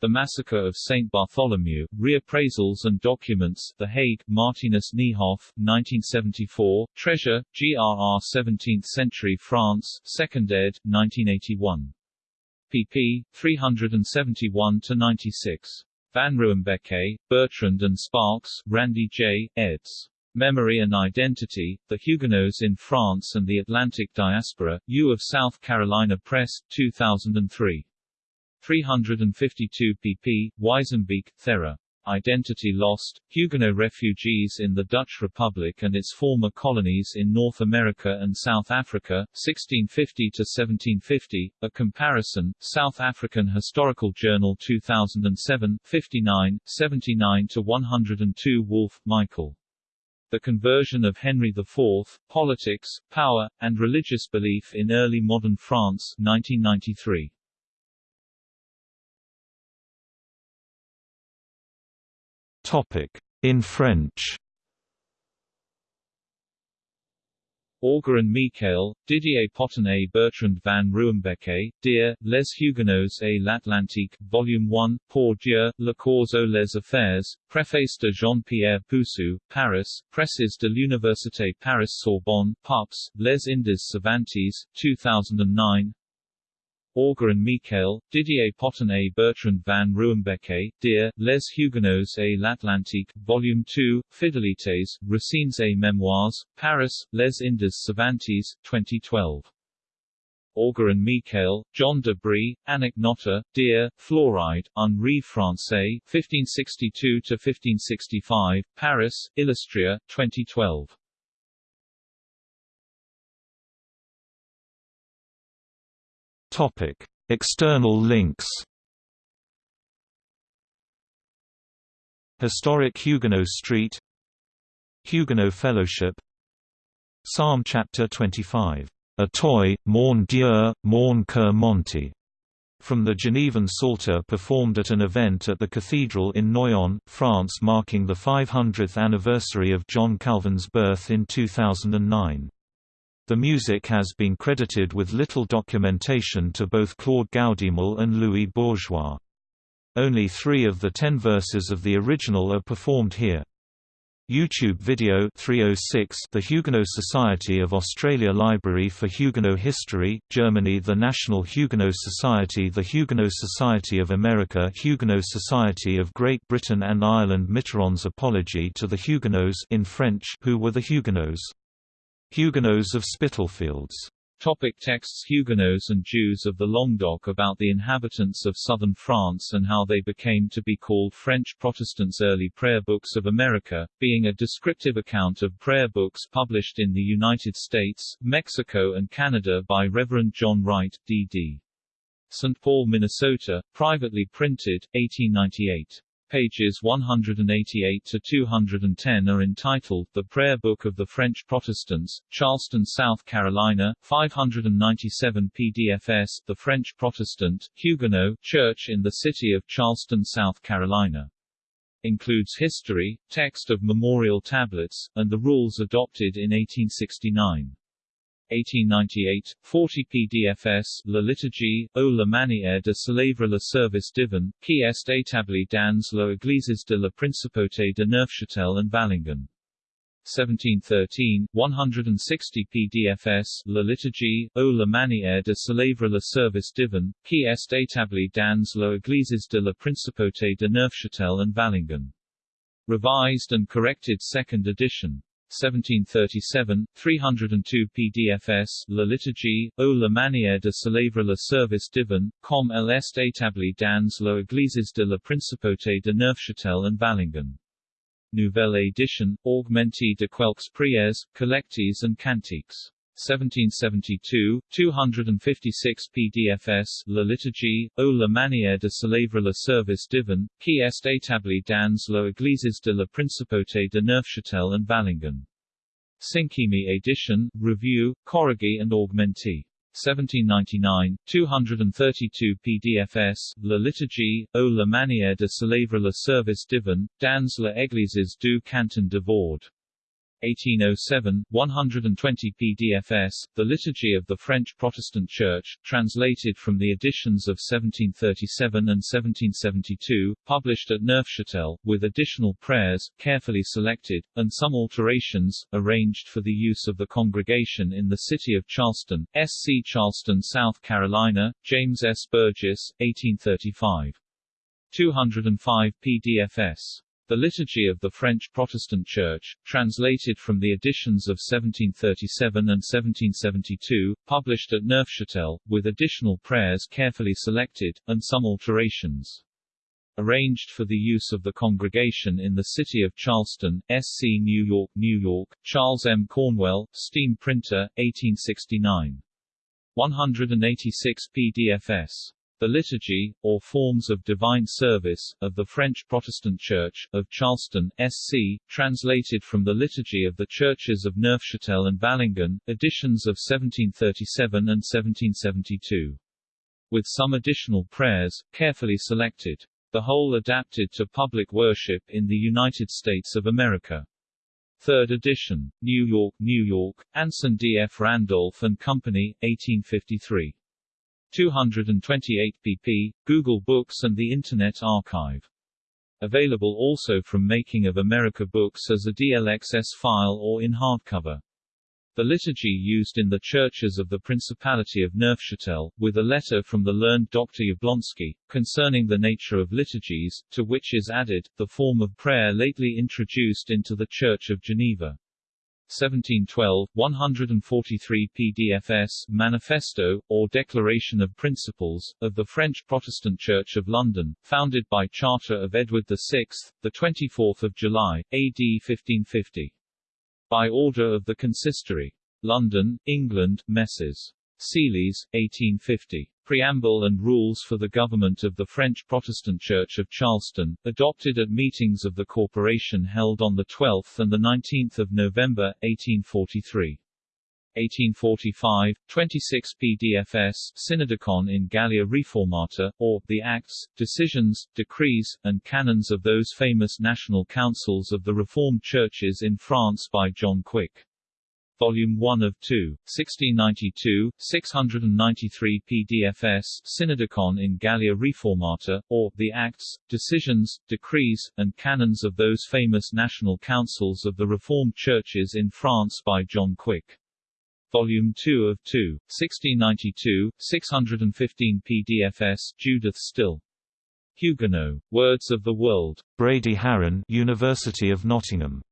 The Massacre of St. Bartholomew, Reappraisals and Documents, The Hague, Martinus Nijhoff, 1974, Treasure, GRR 17th Century France, 2nd ed., 1981. pp. 371–96. Van Ruymbeke, Bertrand and Sparks, Randy J., eds. Memory and Identity, The Huguenots in France and the Atlantic Diaspora, U of South Carolina Press, 2003. 352 pp. Wijzenbeek, Thera. Identity Lost, Huguenot Refugees in the Dutch Republic and its former colonies in North America and South Africa, 1650–1750, A Comparison, South African Historical Journal 2007, 59, 79–102 Wolf, Michael. The Conversion of Henry IV, Politics, Power, and Religious Belief in Early Modern France 1993. Topic. In French Auger and Michael, Didier Potin et Bertrand van Ruymbeke, Dear, Les Huguenots et l'Atlantique, Volume 1, Pour Dieu, Le Cause aux les Affaires, Préface de Jean-Pierre Poussou, Paris, Presses de l'Université Paris-Sorbonne, Pups, Les Indes Cervantes, 2009 Auger and Michael, Didier Potin Bertrand van Ruymbeke, Dear, Les Huguenots et l'Atlantique, Volume 2, Fidelités, Racines et Mémoires, Paris, Les Indes Cervantes, 2012. Auger and Michael, John de Brie, Annick Notter, Dear, Fluoride, Henri Français, 1562–1565, Paris, Illustria, 2012. Topic: External links. Historic Huguenot Street Huguenot Fellowship Psalm chapter 25, A toi, mon Dieu, mon cœur monte, from the Genevan Psalter performed at an event at the cathedral in Noyon, France marking the 500th anniversary of John Calvin's birth in 2009. The music has been credited with little documentation to both Claude Goudimel and Louis Bourgeois. Only three of the ten verses of the original are performed here. YouTube video 306 The Huguenot Society of Australia Library for Huguenot History, Germany The National Huguenot Society The Huguenot Society of America Huguenot Society of Great Britain and Ireland Mitterrand's Apology to the Huguenots in French Who were the Huguenots? Huguenots of Spitalfields. Topic texts Huguenots and Jews of the Languedoc about the inhabitants of southern France and how they became to be called French Protestants Early prayer books of America, being a descriptive account of prayer books published in the United States, Mexico and Canada by Reverend John Wright, D.D. St. Paul, Minnesota, privately printed, 1898. Pages 188 to 210 are entitled The Prayer Book of the French Protestants, Charleston, South Carolina, 597 PDFS The French Protestant, Huguenot, Church in the City of Charleston, South Carolina. includes history, text of memorial tablets, and the rules adopted in 1869. 1898, 40 PDFS, La liturgie, ou la manière de célébrer le service divin, qui est établi dans l'église de la Principauté de Neufchâtel and Valangin. 1713, 160 PDFS, La liturgie, ou la manière de célébrer le service divin, qui est établi dans l'église de la Principauté de Neufchâtel and Valangin. Revised and corrected second edition. 1737, 302 PDFS, La liturgie, ou la manière de célébrer le service divin, comme elle est établie dans l'église de la Principauté de Neufchâtel and Valangin. Nouvelle édition, augmentée de quelques prières, collectes and cantiques. 1772, 256 PDFS, La liturgie, ou la manière de célébrer le service divin, qui est établi dans l'église de la Principauté de Neufchâtel and Valangin. Cinquième édition, review, corrigé and augmenté. 1799, 232 PDFS, La liturgie, ou la manière de célébrer le service divin, dans l'église du canton de Vaud. 1807, 120 PDFS, The Liturgy of the French Protestant Church, translated from the editions of 1737 and 1772, published at Neufchâtel, with additional prayers, carefully selected, and some alterations, arranged for the use of the congregation in the city of Charleston, SC Charleston, South Carolina, James S. Burgess, 1835. 205 PDFS. The Liturgy of the French Protestant Church, translated from the editions of 1737 and 1772, published at Neufchâtel, with additional prayers carefully selected, and some alterations. Arranged for the use of the congregation in the city of Charleston, SC New York, New York, Charles M. Cornwell, Steam Printer, 1869. 186 PDFS. The Liturgy, or Forms of Divine Service, of the French Protestant Church, of Charleston, SC, translated from the Liturgy of the Churches of Neufchâtel and Valangin, editions of 1737 and 1772. With some additional prayers, carefully selected. The whole adapted to public worship in the United States of America. Third edition. New York, New York, Anson D. F. Randolph and Company, 1853. 228 pp. Google Books and the Internet Archive. Available also from Making of America Books as a DLXS file or in hardcover. The liturgy used in the churches of the Principality of Neufchâtel, with a letter from the learned Dr. Jablonski, concerning the nature of liturgies, to which is added, the form of prayer lately introduced into the Church of Geneva. 1712, 143 PDFS Manifesto, or Declaration of Principles, of the French Protestant Church of London, founded by Charter of Edward VI, 24 July, AD 1550. By order of the Consistory. London, England, Messrs. Seeley's, 1850. Preamble and Rules for the Government of the French Protestant Church of Charleston, adopted at meetings of the corporation held on 12 and 19 November, 1843. 1845, 26 PDFS Synodicon in Gallia Reformata, or, the Acts, Decisions, Decrees, and Canons of those famous national councils of the Reformed churches in France by John Quick. Volume 1 of 2, 1692, 693 PDFS Synodicon in Gallia Reformata, or, the Acts, Decisions, Decrees, and Canons of those famous national councils of the Reformed churches in France by John Quick. Volume 2 of 2, 1692, 615 PDFS Judith Still. Huguenot. Words of the World. Brady Haran University of Nottingham.